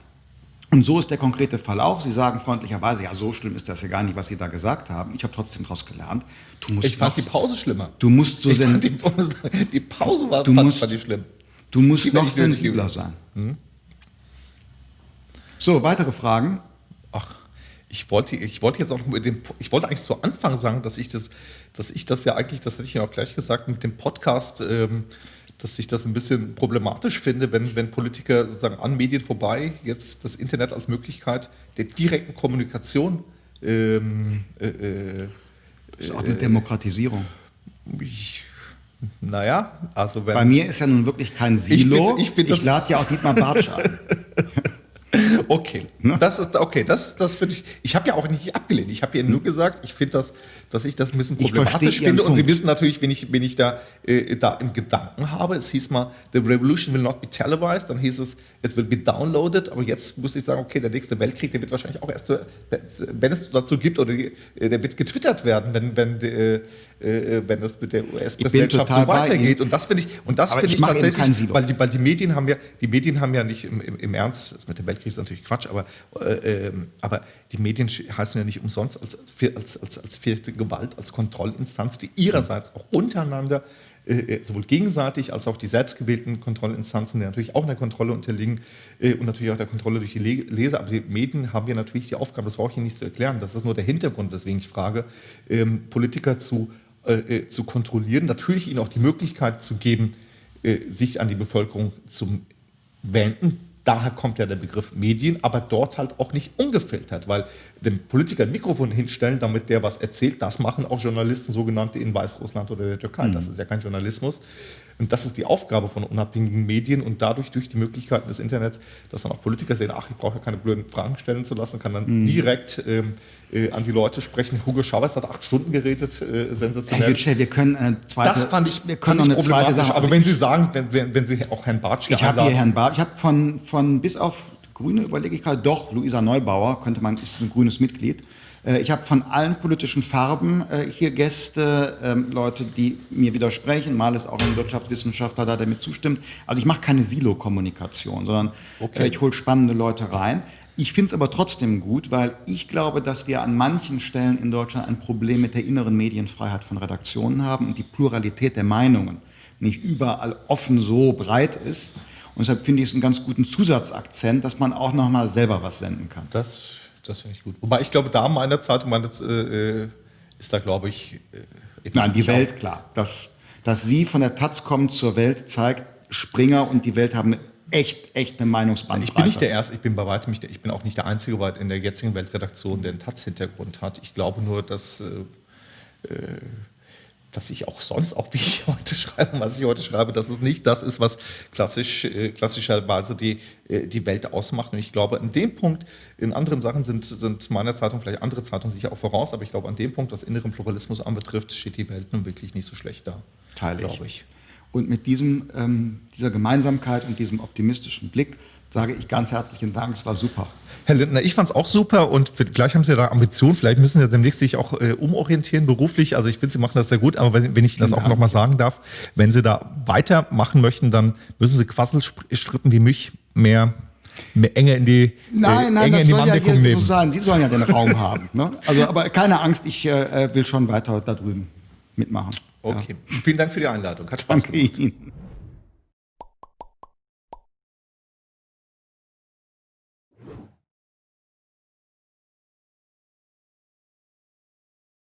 Und so ist der konkrete Fall auch. Sie sagen freundlicherweise, ja, so schlimm ist das ja gar nicht, was Sie da gesagt haben. Ich habe trotzdem daraus gelernt. Du musst Ich fand noch- die Pause schlimmer. Du musst so sen- die, Pause, die Pause war Du fand, musst- fand ich schlimm. Du musst Die noch sensibler sein. So, weitere Fragen? Ich wollte, ich wollte jetzt auch noch mit dem, ich wollte eigentlich zu Anfang sagen, dass ich das, dass ich das ja eigentlich, das hatte ich ja auch gleich gesagt, mit dem Podcast, ähm, dass ich das ein bisschen problematisch finde, wenn, wenn Politiker sozusagen an Medien vorbei jetzt das Internet als Möglichkeit der direkten Kommunikation ähm, äh, äh, Das ist auch eine Demokratisierung. ich, naja, also wenn. Bei mir ist ja nun wirklich kein Silo. ich find das- lade ja auch Dietmar Bartsch ein. Okay, Ne? das ist okay. Das, das finde ich. Ich habe ja auch nicht abgelehnt. Ich habe ja nur gesagt, ich finde das, dass ich das ein bisschen problematisch finde. Und Sie wissen natürlich, wen ich, wen ich da, äh, da im Gedanken habe. Es hieß mal, the revolution will not be televised. Dann hieß es, it will be downloaded. Aber jetzt muss ich sagen, okay, der nächste Weltkrieg, der wird wahrscheinlich auch erst, wenn es dazu gibt, oder äh, der wird getwittert werden, wenn, wenn, äh, äh, wenn das mit der US-Präsidentschaft so weitergeht. Und das finde ich, und das finde ich ich tatsächlich, weil die, weil die Medien haben ja, die Medien haben ja nicht im, im, im Ernst, das mit dem Weltkrieg ist natürlich Quatsch, aber, äh, ähm, aber die Medien heißen ja nicht umsonst als, als, als, als vierte Gewalt, als Kontrollinstanz, die ihrerseits auch untereinander äh, sowohl gegenseitig als auch die selbstgewählten Kontrollinstanzen, die natürlich auch einer Kontrolle unterliegen äh, und natürlich auch der Kontrolle durch die Le Leser. Aber die Medien haben ja natürlich die Aufgabe, das brauche ich Ihnen nicht zu erklären, das ist nur der Hintergrund, weswegen ich frage, ähm, Politiker zu, äh, äh, zu kontrollieren, natürlich ihnen auch die Möglichkeit zu geben, äh, sich an die Bevölkerung zu wenden. Daher kommt ja der Begriff Medien, aber dort halt auch nicht ungefiltert, weil dem Politiker ein Mikrofon hinstellen, damit der was erzählt, das machen auch Journalisten, sogenannte in Weißrussland oder der Türkei. Das ist ja kein Journalismus. Und das ist die Aufgabe von unabhängigen Medien und dadurch durch die Möglichkeiten des Internets, dass dann auch Politiker sehen, ach, ich brauche ja keine blöden Fragen stellen zu lassen, kann dann direkt ähm, äh, an die Leute sprechen. Hugo Chavez hat acht Stunden geredet, äh, Herr sensationell. Yücel, wir können eine zweite, Das fand ich, wir können noch eine zweite. Sache. Aber Also wenn Sie sagen, wenn, wenn, wenn Sie auch Herrn Bartsch Ich habe hier Herrn Barth, ich habe von, von bis auf Grüne überlege ich gerade, doch, Luisa Neubauer, könnte man, ist ein grünes Mitglied. Äh, Ich habe von allen politischen Farben äh, hier Gäste, ähm, Leute, die mir widersprechen. Mal ist auch ein Wirtschaftswissenschaftler da, der mir zustimmt. Also ich mache keine Silo-Kommunikation, sondern Okay. äh, ich hole spannende Leute rein. Ich finde es aber trotzdem gut, weil ich glaube, dass wir an manchen Stellen in Deutschland ein Problem mit der inneren Medienfreiheit von Redaktionen haben und die Pluralität der Meinungen nicht überall offen so breit ist. Und deshalb finde ich es einen ganz guten Zusatzakzent, dass man auch noch mal selber was senden kann. Das, das finde ich gut. Wobei ich glaube, da meiner Zeitung meine, äh, ist da, glaube ich. Äh, Nein, die Welt, klar. Dass, dass Sie von der Taz kommen zur Welt, zeigt, Springer und die Welt haben echt, echt eine Meinungsbandbreite. Ich bin nicht der Erste, ich bin bei weitem nicht der, ich bin auch nicht der Einzige in der jetzigen Weltredaktion, der einen Taz-Hintergrund hat. Ich glaube nur, dass, äh, äh dass ich auch sonst, auch wie ich heute schreibe, was ich heute schreibe, dass es nicht das ist, was klassisch, äh, klassischerweise die, äh, die Welt ausmacht. Und ich glaube, an dem Punkt, in anderen Sachen sind, sind meiner Zeitung, vielleicht andere Zeitungen sicher auch voraus, aber ich glaube, an dem Punkt, was inneren Pluralismus anbetrifft, steht die Welt nun wirklich nicht so schlecht da. Teile glaube ich. Und mit diesem, ähm, dieser Gemeinsamkeit und diesem optimistischen Blick sage ich ganz herzlichen Dank, es war super. Herr Lindner, ich fand es auch super und vielleicht haben Sie da Ambitionen, vielleicht müssen Sie demnächst sich auch äh, umorientieren beruflich. Also ich finde, Sie machen das sehr gut, aber wenn, wenn ich das auch nochmal sagen darf, wenn Sie da weitermachen möchten, dann müssen Sie Quasselstrippen wie mich mehr mehr enge in die äh, Nein, nein, das soll ja hier so sein. Sie sollen ja den Raum haben. Ne? Also, aber keine Angst, ich äh, will schon weiter da drüben mitmachen. Okay. Ja. Vielen Dank für die Einladung. Hat Spaß Danke gemacht. Ihnen.